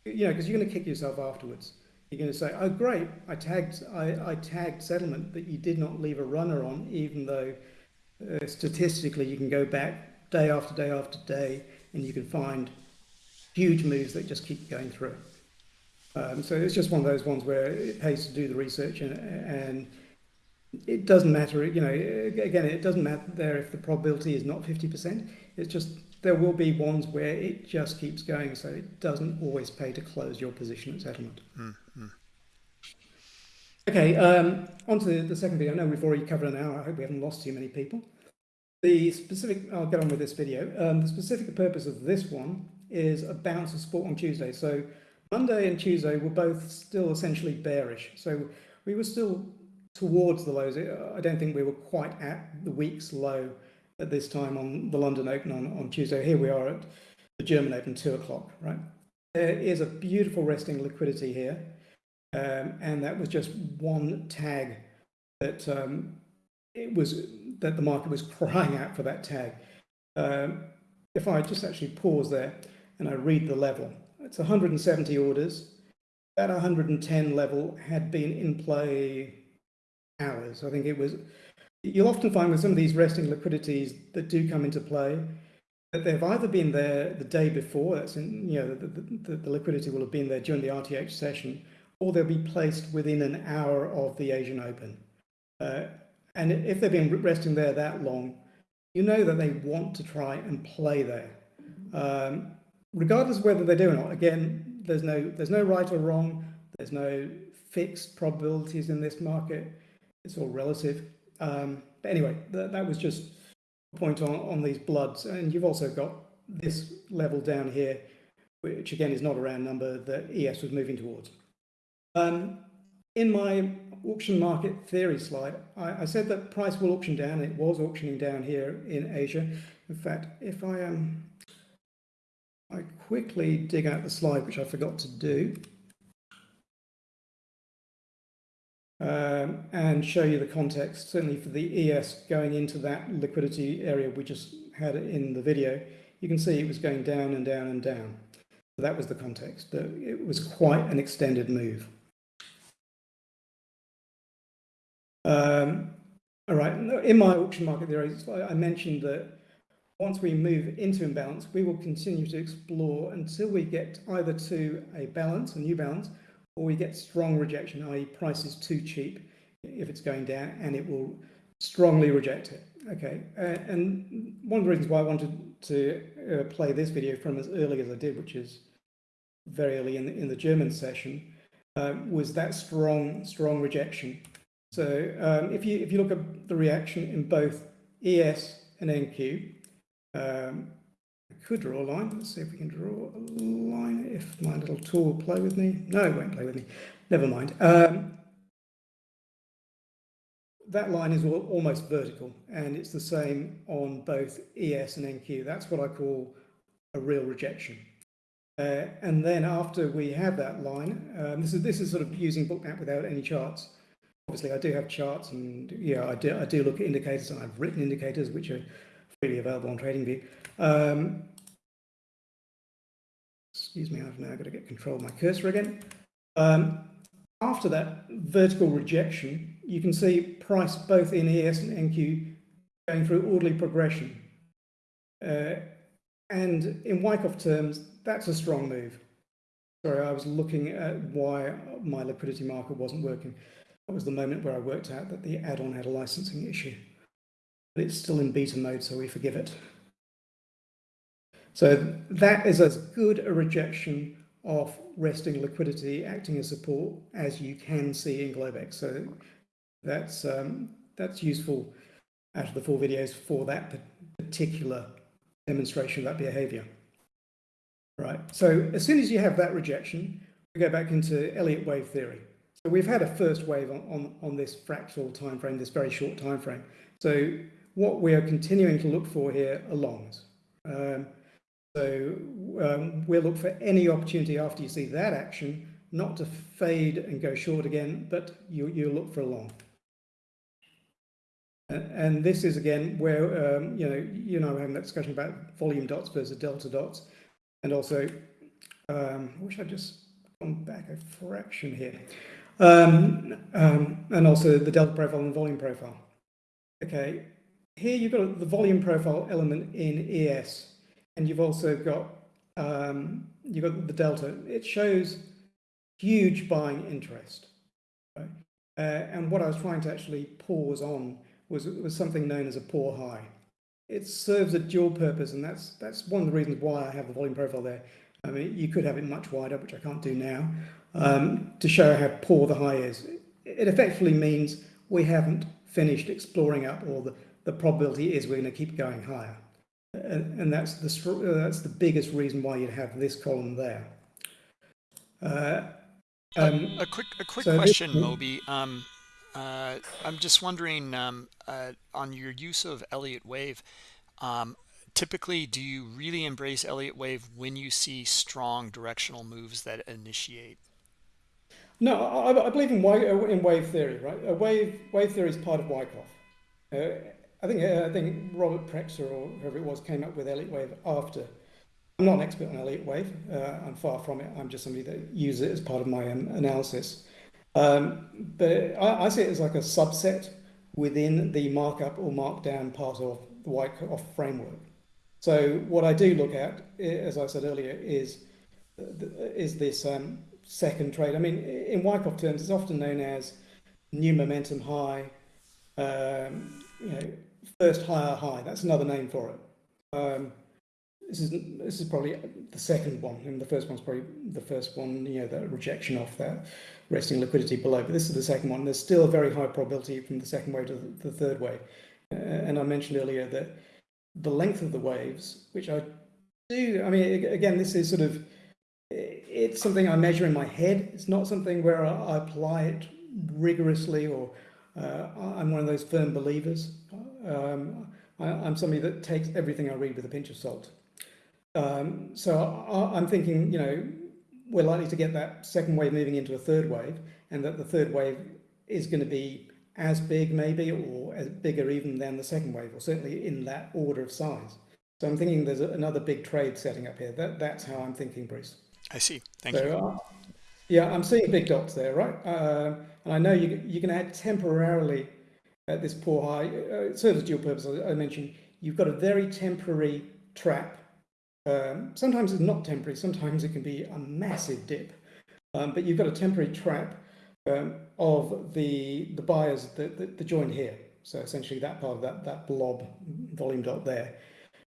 you know, because you're going to kick yourself afterwards. You're going to say, "Oh, great! I tagged, I, I tagged settlement, that you did not leave a runner on, even though uh, statistically, you can go back day after day after day, and you can find huge moves that just keep going through. Um, so it's just one of those ones where it pays to do the research, and, and it doesn't matter. You know, again, it doesn't matter there if the probability is not fifty percent. It's just there will be ones where it just keeps going, so it doesn't always pay to close your position at settlement. Mm -hmm. Okay, um, on to the second video. I know we've already covered an hour. I hope we haven't lost too many people. The specific, I'll get on with this video. Um, the specific purpose of this one is a bounce of support on Tuesday. So Monday and Tuesday were both still essentially bearish. So we were still towards the lows. I don't think we were quite at the week's low at this time on the London Open on, on Tuesday. Here we are at the German Open, two o'clock, right? There is a beautiful resting liquidity here. Um, and that was just one tag that um, it was that the market was crying out for that tag. Um, if I just actually pause there and I read the level, it's 170 orders. That 110 level had been in play hours. I think it was. You'll often find with some of these resting liquidities that do come into play that they've either been there the day before. That's in, you know the, the, the liquidity will have been there during the RTH session, or they'll be placed within an hour of the Asian Open. Uh, and if they've been resting there that long, you know that they want to try and play there. Um, regardless of whether they do or not, again, there's no, there's no right or wrong. There's no fixed probabilities in this market. It's all relative. Um, but anyway, th that was just a point on, on these bloods. And you've also got this level down here, which again is not a round number that ES was moving towards. Um, in my auction market theory slide, I, I, said that price will auction down. It was auctioning down here in Asia. In fact, if I um, I quickly dig out the slide, which I forgot to do, um, and show you the context, certainly for the ES going into that liquidity area we just had in the video, you can see it was going down and down and down. So that was the context. It was quite an extended move. Um, all right, in my auction market theories, I mentioned that once we move into imbalance, we will continue to explore until we get either to a balance, a new balance, or we get strong rejection, i.e. price is too cheap if it's going down and it will strongly reject it. Okay, uh, and one of the reasons why I wanted to uh, play this video from as early as I did, which is very early in the, in the German session, uh, was that strong, strong rejection. So um, if you if you look at the reaction in both ES and NQ, um, could draw a line. Let's see if we can draw a line. If my little tool will play with me. No, it won't play with me. Never mind. Um, that line is almost vertical and it's the same on both ES and NQ. That's what I call a real rejection. Uh, and then after we have that line, um, this is this is sort of using bookmap without any charts. Obviously, I do have charts, and yeah, I do I do look at indicators, and I've written indicators which are freely available on TradingView. Um, excuse me, I've now got to get control of my cursor again. Um, after that vertical rejection, you can see price both in ES and NQ going through orderly progression. Uh, and in Wyckoff terms, that's a strong move. Sorry, I was looking at why my liquidity marker wasn't working. That was the moment where I worked out that the add-on had a licensing issue. But it's still in beta mode, so we forgive it. So that is as good a rejection of resting liquidity acting as support as you can see in Globex. So that's um, that's useful out of the four videos for that particular demonstration of that behavior. Right, so as soon as you have that rejection, we go back into Elliott wave theory. So we've had a first wave on, on, on this fractal time frame, this very short time frame. So what we are continuing to look for here are longs. Um, so um, we'll look for any opportunity after you see that action, not to fade and go short again, but you, you look for a long. And this is again where um, you know you know having that discussion about volume dots versus delta dots, and also um, I wish I'd just gone back a fraction here, um, um, and also the delta profile and volume profile. Okay, here you've got the volume profile element in ES, and you've also got um, you've got the delta. It shows huge buying interest, right? uh, and what I was trying to actually pause on was, was something known as a poor high. It serves a dual purpose, and that's that's one of the reasons why I have the volume profile there. I mean, you could have it much wider, which I can't do now, um, to show how poor the high is. It effectively means we haven't finished exploring up, all the, the probability is we're going to keep going higher. And, and that's the uh, that's the biggest reason why you'd have this column there. Uh, um, a, a, quick a quick so question, this, Moby. Um, uh, I'm just wondering um, uh, on your use of Elliott wave. Um, typically, do you really embrace Elliott wave when you see strong directional moves that initiate? No, I, I believe in wave, in wave theory, right? A wave wave theory is part of Wyckoff. Uh, I think uh, I think Robert Prechter or whoever it was came up with Elliott wave after. I'm not an expert on Elliott wave. Uh, I'm far from it. I'm just somebody that uses it as part of my um, analysis. Um, but I, I, see it as like a subset within the markup or markdown part of the Wyckoff framework. So what I do look at, as I said earlier, is is this um, second trade. I mean, in Wyckoff terms, it's often known as new momentum high, um, you know, first higher high. That's another name for it. Um, this is this is probably the second one, and the first one's probably the first one. You know, the rejection of that resting liquidity below. But this is the second one. There's still a very high probability from the second wave to the, third wave. Uh, and I mentioned earlier that the length of the waves, which I do, I mean, again, this is sort of, it's something I measure in my head. It's not something where I, apply it rigorously or uh, I'm one of those firm believers. Um, I, am somebody that takes everything I read with a pinch of salt. Um, so I, I'm thinking, you know, we're likely to get that second wave moving into a third wave and that the third wave is going to be as big maybe or as bigger even than the second wave or certainly in that order of size. So I'm thinking there's another big trade setting up here. That, that's how I'm thinking, Bruce. I see. Thank so, you. Uh, yeah, I'm seeing big dots there, right? Uh, and I know you, you can add temporarily at this poor high, uh, serves dual purpose. I mentioned you've got a very temporary trap um, sometimes it's not temporary, sometimes it can be a massive dip. Um, but you've got a temporary trap um, of the, the buyers that, that, that joined here. So essentially that part of that, that blob volume dot there.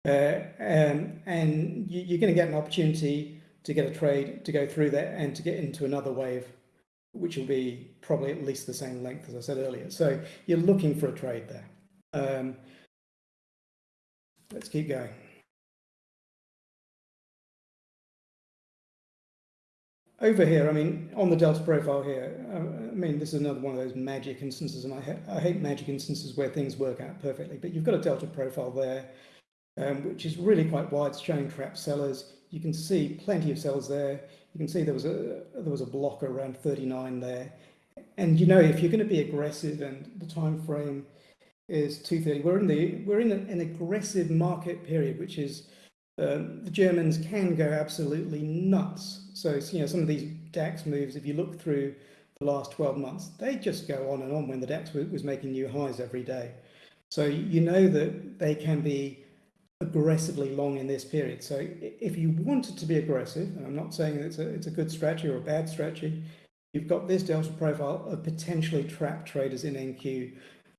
Uh, um, and you, are going to get an opportunity to get a trade to go through there and to get into another wave, which will be probably at least the same length as I said earlier. So you're looking for a trade there. Um, let's keep going. over here, I mean, on the delta profile here, uh, I mean, this is another one of those magic instances, and I, ha I hate magic instances where things work out perfectly, but you've got a delta profile there, um, which is really quite wide, showing trap sellers. You can see plenty of sellers there. You can see there was a there was a blocker around 39 there. And you know, if you're going to be aggressive and the time frame is 230, we're in the we're in an aggressive market period, which is um, the Germans can go absolutely nuts. So, you know, some of these DAX moves, if you look through the last 12 months, they just go on and on when the DAX was making new highs every day. So you know that they can be aggressively long in this period. So if you wanted to be aggressive, and I'm not saying it's a, it's a good strategy or a bad strategy, you've got this delta profile of potentially trapped traders in NQ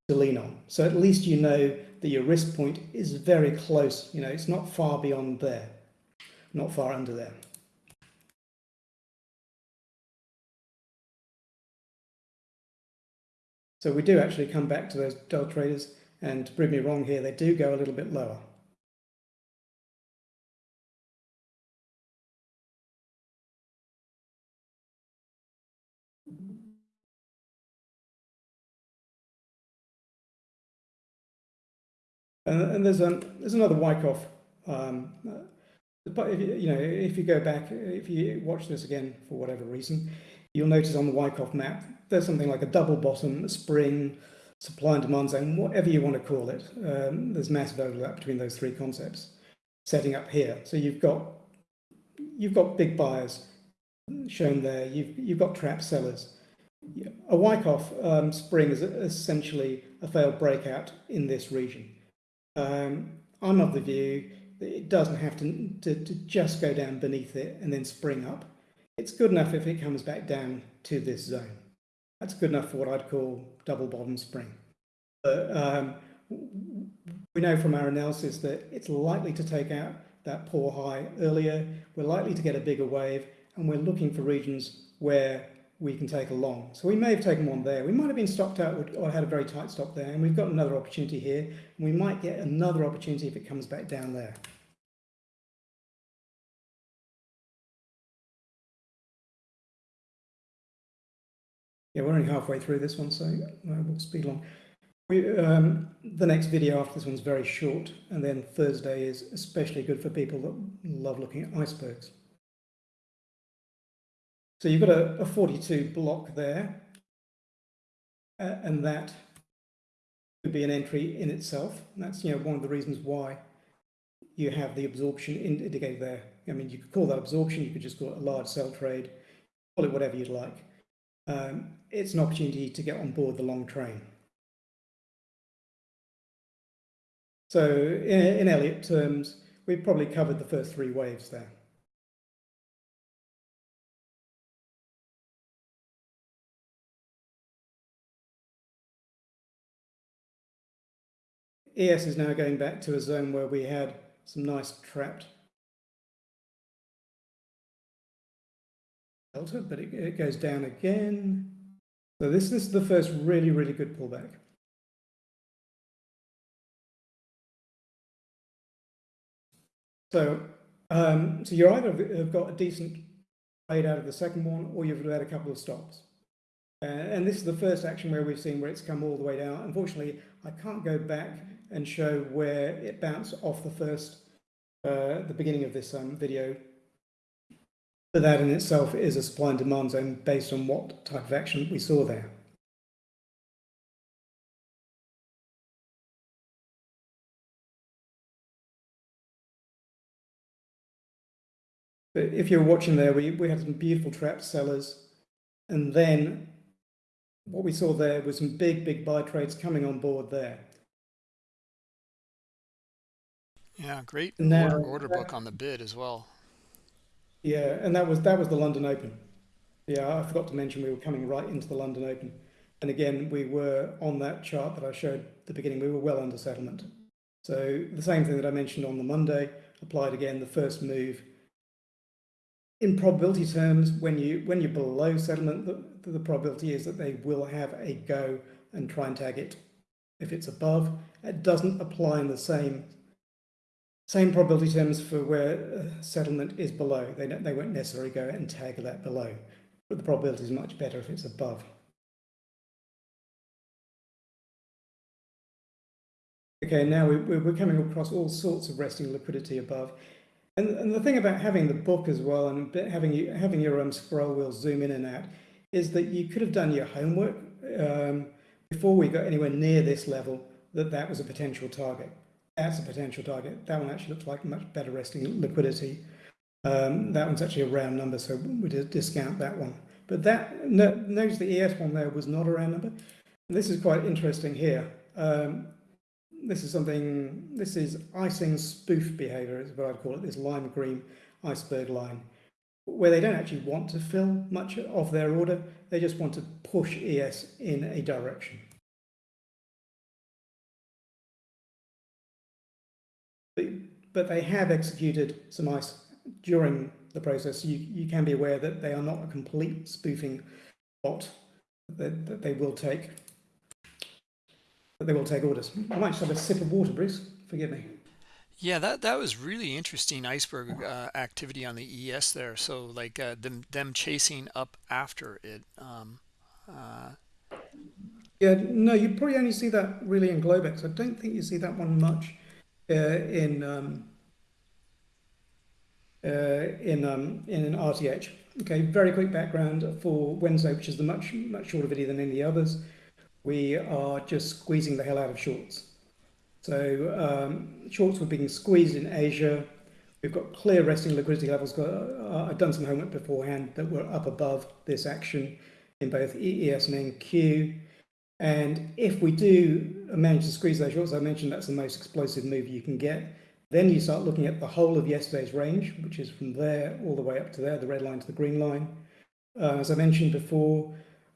to lean on. So at least you know that your risk point is very close. You know, it's not far beyond there, not far under there. So we do actually come back to those delta traders and to prove me wrong here, they do go a little bit lower. And, and there's um, there's another Wyckoff. Um, but if, you know, if you go back, if you watch this again for whatever reason, you'll notice on the Wyckoff map there's something like a double bottom, a spring, supply and demand zone, whatever you want to call it. Um, there's massive overlap between those three concepts setting up here. So you've got you've got big buyers shown there. You've you've got trap sellers. A Wyckoff um, spring is essentially a failed breakout in this region. Um, I'm of the view that it doesn't have to, to, to just go down beneath it and then spring up. It's good enough if it comes back down to this zone. That's good enough for what I'd call double bottom spring. But um, we know from our analysis that it's likely to take out that poor high earlier. We're likely to get a bigger wave and we're looking for regions where we can take a long. So we may have taken one there. We might have been stopped out or had a very tight stop there, and we've got another opportunity here. And we might get another opportunity if it comes back down there. Yeah, we're only halfway through this one, so uh, we'll speed along. We, um, the next video after this one's very short, and then Thursday is especially good for people that love looking at icebergs. So you've got a, a 42 block there, uh, and that could be an entry in itself. And that's you know one of the reasons why you have the absorption indicator there. I mean, you could call that absorption, you could just call it a large sell trade, call it whatever you'd like. Um, it's an opportunity to get on board the long train. So in, in Elliott terms, we've probably covered the first three waves there. ES is now going back to a zone where we had some nice trapped delta, but it, it goes down again. So this, this is the first really, really good pullback. So, um, so you either have got a decent trade out of the second one, or you've had a couple of stops. Uh, and this is the first action where we've seen where it's come all the way down. Unfortunately, I can't go back and show where it bounced off the first, uh, the beginning of this um, video. But that in itself is a supply and demand zone based on what type of action we saw there. But if you're watching there, we, we had some beautiful trap sellers. And then what we saw there was some big, big buy trades coming on board there. Yeah, great now, order, order book on the bid as well. Yeah, and that was that was the London Open. Yeah, I forgot to mention we were coming right into the London Open. And again, we were on that chart that I showed at the beginning, we were well under settlement. So the same thing that I mentioned on the Monday applied again, the first move. In probability terms, when, you, when you're below settlement, the, the probability is that they will have a go and try and tag it. If it's above, it doesn't apply in the same same probability terms for where settlement is below. They, they won't necessarily go and tag that below, but the probability is much better if it's above. Okay, now we, we're coming across all sorts of resting liquidity above. And, and the thing about having the book as well and having, you, having your um, scroll wheel zoom in and out is that you could have done your homework um, before we got anywhere near this level that that was a potential target. That's a potential target. That one actually looks like much better resting liquidity. Um, that one's actually a round number, so we discount that one. But that no, notice the ES one there was not a round number. This is quite interesting here. Um, this is something, this is icing spoof behavior, is what I'd call it, this lime green iceberg line, where they don't actually want to fill much of their order, they just want to push ES in a direction. But they have executed some ice during the process. You, you can be aware that they are not a complete spoofing bot that, that they will take that they will take orders. I might just have a sip of water, Bruce. Forgive me. Yeah, that that was really interesting iceberg uh, activity on the ES there. So like uh, them them chasing up after it. Um, uh... Yeah, no, you probably only see that really in Globex. I don't think you see that one much in um, uh, in um, in an RTH. Okay, very quick background for Wednesday, which is the much much shorter video than any others we are just squeezing the hell out of shorts. So um, shorts were being squeezed in Asia. We've got clear resting liquidity levels. Uh, I've done some homework beforehand that were up above this action in both ES and NQ. And if we do manage to squeeze those shorts, I mentioned that's the most explosive move you can get. Then you start looking at the whole of yesterday's range, which is from there all the way up to there, the red line to the green line. Uh, as I mentioned before,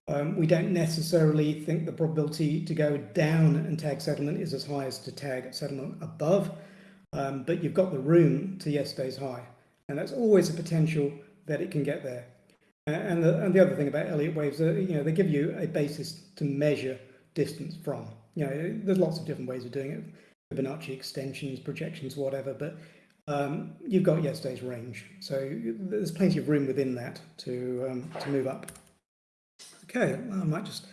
um, we don't necessarily think the probability to go down and tag settlement is as high as to tag settlement above, um, but you've got the room to yesterday's high. And that's always a potential that it can get there. And the, and the other thing about Elliott waves, are, you know, they give you a basis to measure distance from. You know, there's lots of different ways of doing it, Fibonacci extensions, projections, whatever, but um, you've got yesterday's range. So there's plenty of room within that to, um, to move up. Okay, well, I might just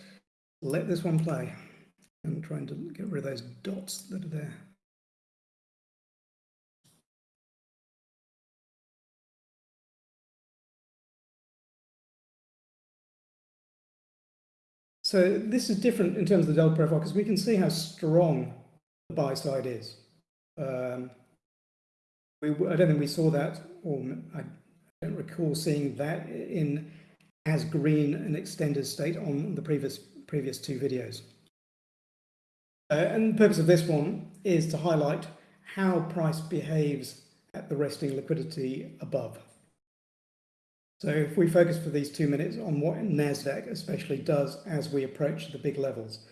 let this one play. I'm trying to get rid of those dots that are there. So this is different in terms of the delta profile because we can see how strong the buy side is. Um, we, I don't think we saw that, or I don't recall seeing that in as green and extended state on the previous, previous two videos. Uh, and the purpose of this one is to highlight how price behaves at the resting liquidity above. So if we focus for these two minutes on what NASDAQ especially does as we approach the big levels.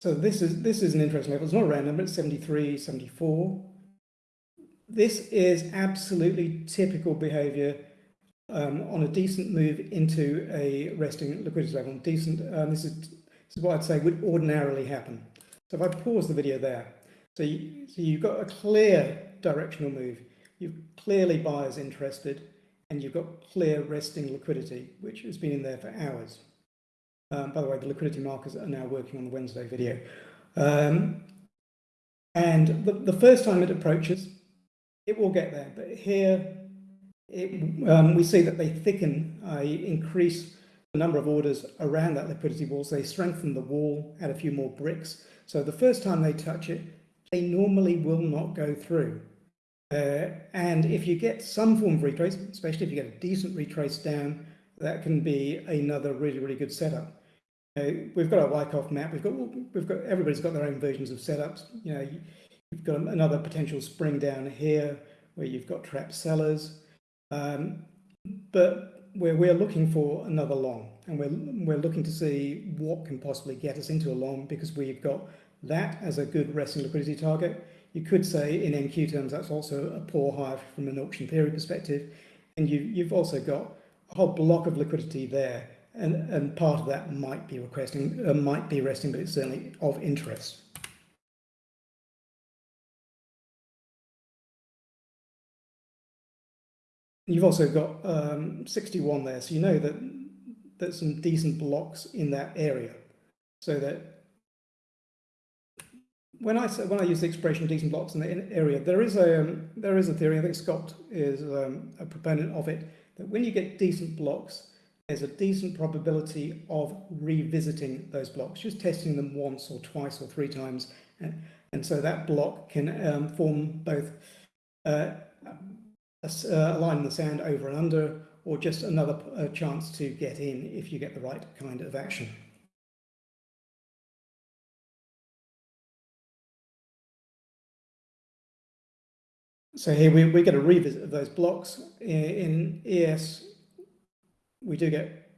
So this is this is an interesting level. It's not random, it's 73, 74 this is absolutely typical behavior um, on a decent move into a resting liquidity level. Decent, um, this, is, this is what I'd say would ordinarily happen. So if I pause the video there, so, you, so you've got a clear directional move. You've clearly buyers interested and you've got clear resting liquidity, which has been in there for hours. Um, by the way, the liquidity markers are now working on the Wednesday video. Um, and the, the first time it approaches, it will get there. But here, it, um, we see that they thicken, uh, increase the number of orders around that liquidity wall. So they strengthen the wall, add a few more bricks. So the first time they touch it, they normally will not go through. Uh, and if you get some form of retrace, especially if you get a decent retrace down, that can be another really, really good setup. We've got our Wyckoff map. We've got, we've got, everybody's got their own versions of setups. You know, You've got another potential spring down here where you've got trap sellers. Um, but we're, we're looking for another long and we're, we're looking to see what can possibly get us into a long because we've got that as a good resting liquidity target. You could say in NQ terms that's also a poor high from an auction theory perspective. And you, you've also got a whole block of liquidity there and, and part of that might be requesting, uh, might be resting, but it's certainly of interest. You've also got um, 61 there, so you know that there's some decent blocks in that area. So that when I say when I use the expression decent blocks in the area, there is a um, there is a theory. I think Scott is um, a proponent of it that when you get decent blocks, there's a decent probability of revisiting those blocks, just testing them once or twice or three times, and, and so that block can um, form both uh, a, a line in the sand over and under, or just another uh, chance to get in if you get the right kind of action. So here we, we get a revisit of those blocks. In, ES, we do get,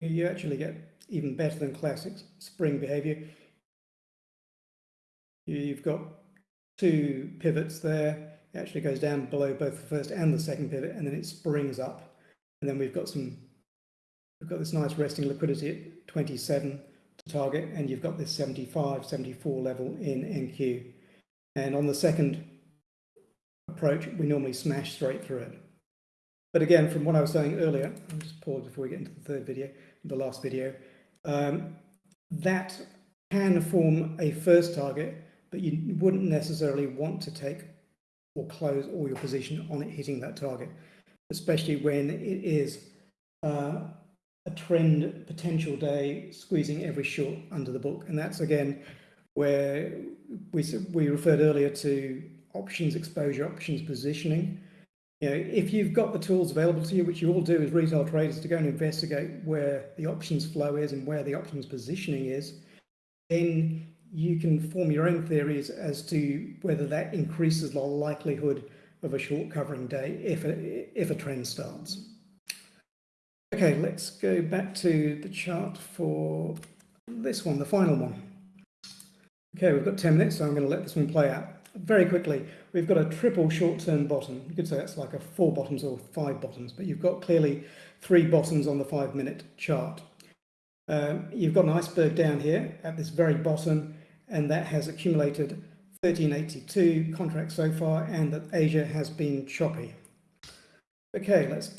you actually get even better than classic spring behavior. You've got two pivots there it actually goes down below both the first and the second pivot, and then it springs up. And then we've got some, we've got this nice resting liquidity at 27 to target, and you've got this 75, 74 level in NQ. And on the second approach, we normally smash straight through it. But again, from what I was saying earlier, I'll just pause before we get into the third video, the last video, um, that can form a first target, but you wouldn't necessarily want to take or close all your position on it hitting that target, especially when it is uh, a trend potential day squeezing every short under the book. And that's again where we, we referred earlier to options exposure, options positioning. You know, if you've got the tools available to you, which you all do as retail traders, to go and investigate where the options flow is and where the options positioning is, then you can form your own theories as to whether that increases the likelihood of a short covering day if a, if a trend starts. Okay, let's go back to the chart for this one, the final one. Okay, we've got 10 minutes, so I'm going to let this one play out. Very quickly, we've got a triple short-term bottom. You could say it's like a four bottoms or five bottoms, but you've got clearly three bottoms on the five-minute chart. Um, you've got an iceberg down here at this very bottom, and that has accumulated 1382 contracts so far, and that Asia has been choppy. Okay, let's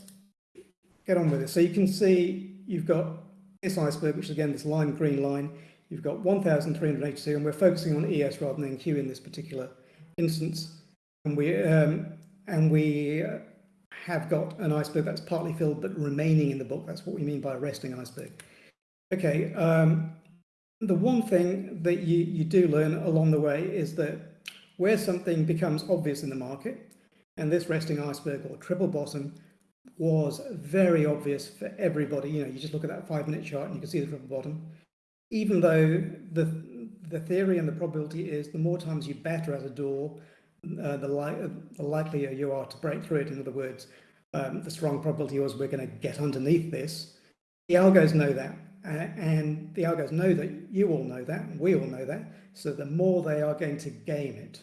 get on with it. So you can see you've got this iceberg, which is again this lime green line. You've got 1,382, and we're focusing on ES rather than NQ in this particular instance. And we um, and we have got an iceberg that's partly filled but remaining in the book. That's what we mean by a resting iceberg. Okay, um, the one thing that you, you do learn along the way is that where something becomes obvious in the market, and this resting iceberg or triple bottom was very obvious for everybody. You know, you just look at that five minute chart and you can see the triple bottom. Even though the the theory and the probability is the more times you batter at a door, uh, the, li the likelier you are to break through it. In other words, um, the strong probability was we're going to get underneath this. The algos know that. Uh, and the algos know that you all know that, and we all know that. So the more they are going to game it.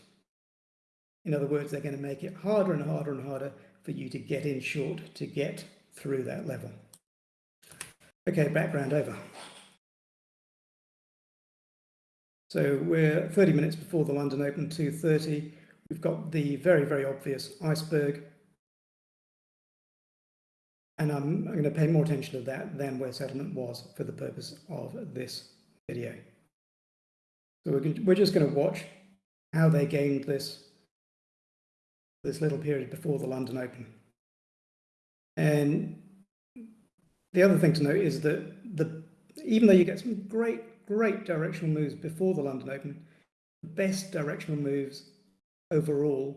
In other words, they're going to make it harder and harder and harder for you to get in short to get through that level. Okay, background over. So we're 30 minutes before the London Open, 2.30. We've got the very, very obvious iceberg and I'm, I'm going to pay more attention to that than where settlement was for the purpose of this video. So we're, we're just going to watch how they gained this, this little period before the London Open. And the other thing to note is that the, even though you get some great, great directional moves before the London Open, the best directional moves overall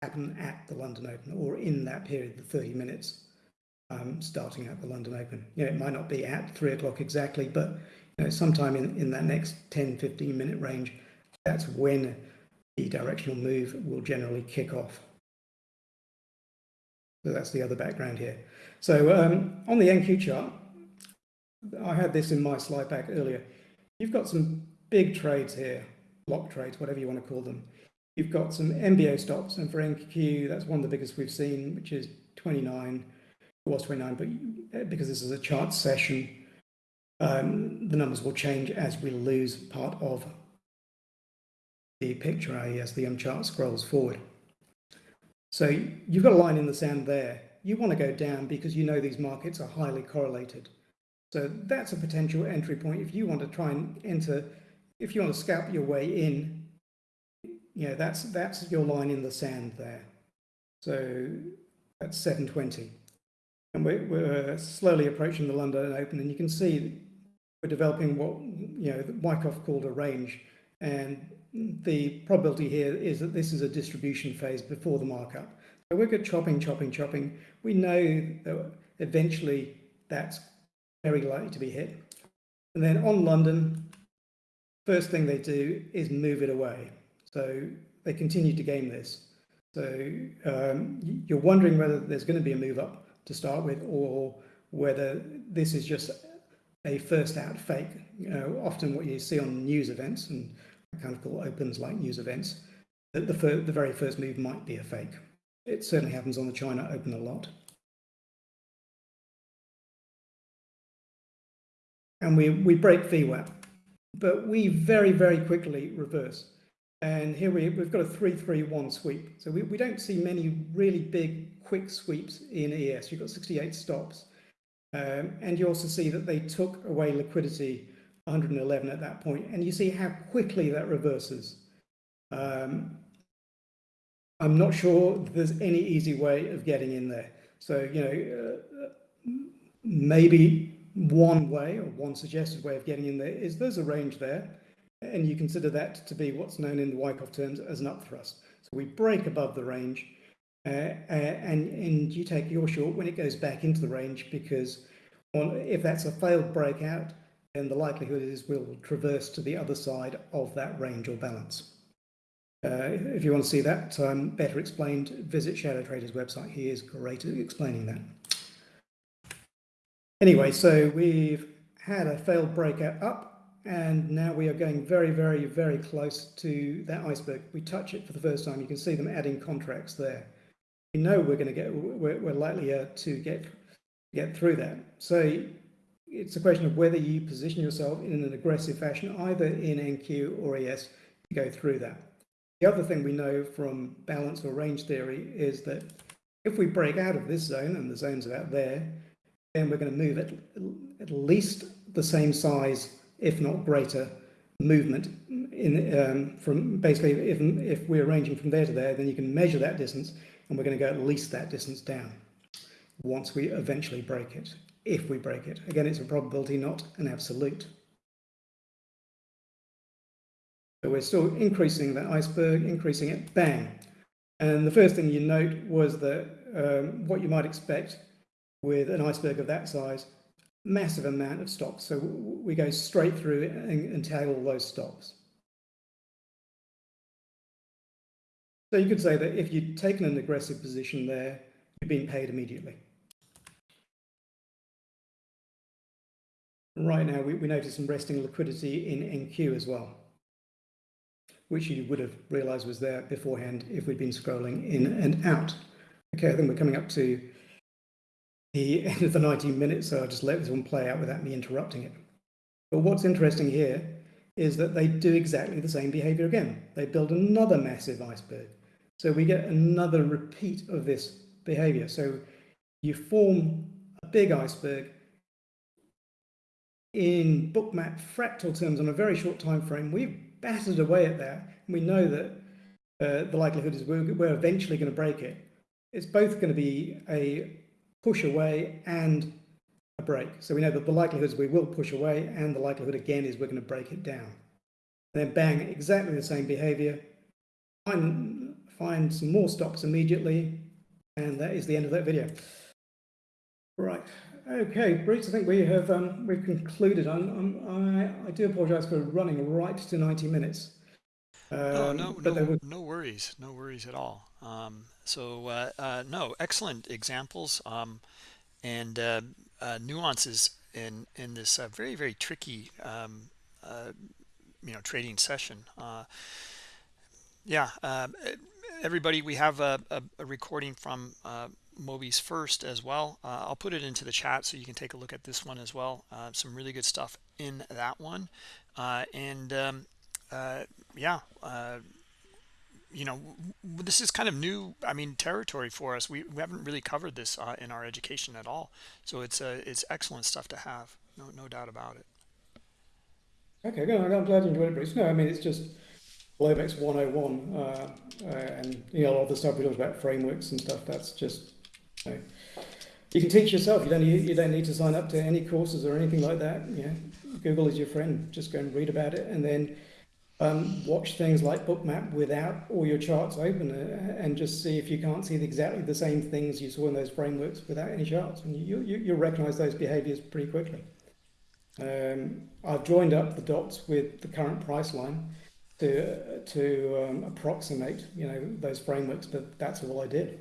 happen at the London Open or in that period, the 30 minutes um, starting at the London Open. You know, it might not be at three o'clock exactly, but you know, sometime in, in that next 10, 15 minute range, that's when the directional move will generally kick off. So that's the other background here. So um, on the NQ chart, I had this in my slide back earlier. You've got some big trades here, block trades, whatever you want to call them. You've got some MBO stops, and for NQ, that's one of the biggest we've seen, which is 29. It was 29, but because this is a chart session, um, the numbers will change as we lose part of the picture, i.e. as the um, chart scrolls forward. So you've got a line in the sand there. You want to go down because you know these markets are highly correlated. So that's a potential entry point. If you want to try and enter, if you want to scalp your way in, you know, that's, that's your line in the sand there. So that's 720. And we're, we're slowly approaching the London Open and you can see we're developing what, you know, Wyckoff called a range. And the probability here is that this is a distribution phase before the markup. So we're good chopping, chopping, chopping. We know that eventually that's very likely to be hit. And then on London, first thing they do is move it away. So they continue to game this. So um, you're wondering whether there's going to be a move up to start with or whether this is just a first out fake. You know, often what you see on news events and kind of call opens like news events, that the, the very first move might be a fake. It certainly happens on the China Open a lot. And we, we break VWAP, but we very, very quickly reverse. And here we, we've got a 3-3-1 sweep. So we, we don't see many really big, quick sweeps in ES. You've got 68 stops. Um, and you also see that they took away liquidity 111 at that point, and you see how quickly that reverses. Um, I'm not sure there's any easy way of getting in there. So, you know, uh, maybe one way or one suggested way of getting in there is there's a range there, and you consider that to be what's known in the Wyckoff terms as an upthrust. So we break above the range, uh, uh, and, and you take your short when it goes back into the range because on, if that's a failed breakout, then the likelihood is we'll traverse to the other side of that range or balance. Uh, if you want to see that um, better explained, visit Shadow Trader's website. He is great at explaining that. Anyway, so we've had a failed breakout up, and now we are going very, very, very close to that iceberg. We touch it for the first time. You can see them adding contracts there. We know we're going to get, we're, we're likely uh, to get get through that. So it's a question of whether you position yourself in an aggressive fashion, either in NQ or ES, to go through that. The other thing we know from balance or range theory is that if we break out of this zone, and the zone's about there, then we're going to move at, at least the same size, if not greater, movement in um, from basically if, if we're ranging from there to there, then you can measure that distance, and we're going to go at least that distance down once we eventually break it if we break it. Again, it's a probability, not an absolute. So we're still increasing that iceberg, increasing it, bang. And the first thing you note was that um, what you might expect with an iceberg of that size, massive amount of stops. So we go straight through and, and tag all those stops. So you could say that if you'd taken an aggressive position there, you've been paid immediately. right now we, we notice some resting liquidity in NQ as well, which you would have realized was there beforehand if we'd been scrolling in and out. Okay, I think we're coming up to the end of the 19 minutes, so I'll just let this one play out without me interrupting it. But what's interesting here is that they do exactly the same behavior again. They build another massive iceberg. So we get another repeat of this behavior. So you form a big iceberg in bookmap fractal terms on a very short time frame, we've battered away at that. We know that uh, the likelihood is we're, we're eventually going to break it. It's both going to be a push away and a break. So we know that the likelihood is we will push away and the likelihood again is we're going to break it down. Then bang, exactly the same behavior. Find, find some more stops immediately. And that is the end of that video. Right. Okay, Bruce, I think we have um, we've concluded. I'm, I'm, i I do apologise for running right to 90 minutes. Um, no, no, no, no worries, no worries at all. Um, so no excellent examples um, and nuances in in this very very tricky um, you know trading session. Yeah um, everybody we have a, a, a recording from uh, Moby's first as well. Uh, I'll put it into the chat so you can take a look at this one as well. Uh, some really good stuff in that one. Uh, and um, uh, yeah uh, you know this is kind of new I mean territory for us. We, we haven't really covered this in our education at all. So it's it's excellent stuff to have no no doubt about it. Okay good. I'm glad you enjoyed it Bruce. No I mean it's just Globex 101 uh, uh, and you know a lot of the stuff we talked about frameworks and stuff that's just you, know, you can teach yourself. You don't need, you don't need to sign up to any courses or anything like that. You know Google is your friend. Just go and read about it. And then um, watch things like bookmap without all your charts open uh, and just see if you can't see exactly the same things you saw in those frameworks without any charts. And you, you, you'll recognize those behaviors pretty quickly. Um, I've joined up the dots with the current price line to to um, approximate you know those frameworks but that's all I did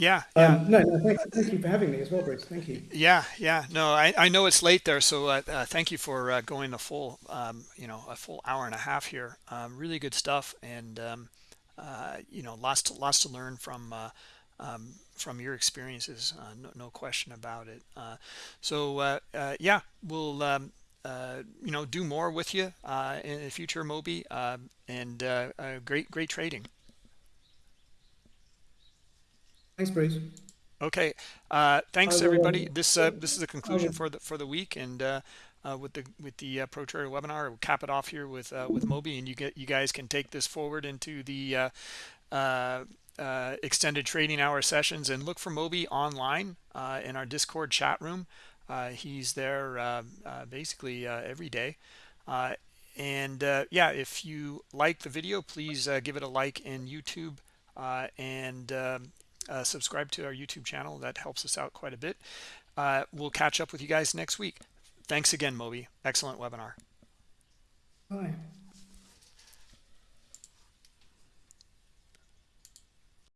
yeah, yeah. Um, no, no thank, thank, you for having me as well Bruce thank you. Yeah yeah no I, I know it's late there so uh, uh, thank you for uh, going the full um, you know a full hour and a half here. Um, really good stuff and um, uh, you know lots to lots to learn from uh, um, from your experiences uh, no, no, question about it. So yeah we'll um, uh, you know do more with you uh, in the future moby and uh, uh, great great trading thanks bruce. Okay uh, thanks everybody. this uh, this is the conclusion for the for the week and uh, with the with the pro trader webinar we'll cap it off here with with moby and you get you guys can take this forward into the extended trading hour sessions and look for moby online in our discord chat room. Uh, he's there uh, uh, basically every day. and yeah, if you like the video, please give it a like in YouTube and um, Uh, subscribe to our YouTube channel. That helps us out quite a bit. Uh, we'll catch up with you guys next week. Thanks again, Moby. Excellent webinar. Bye.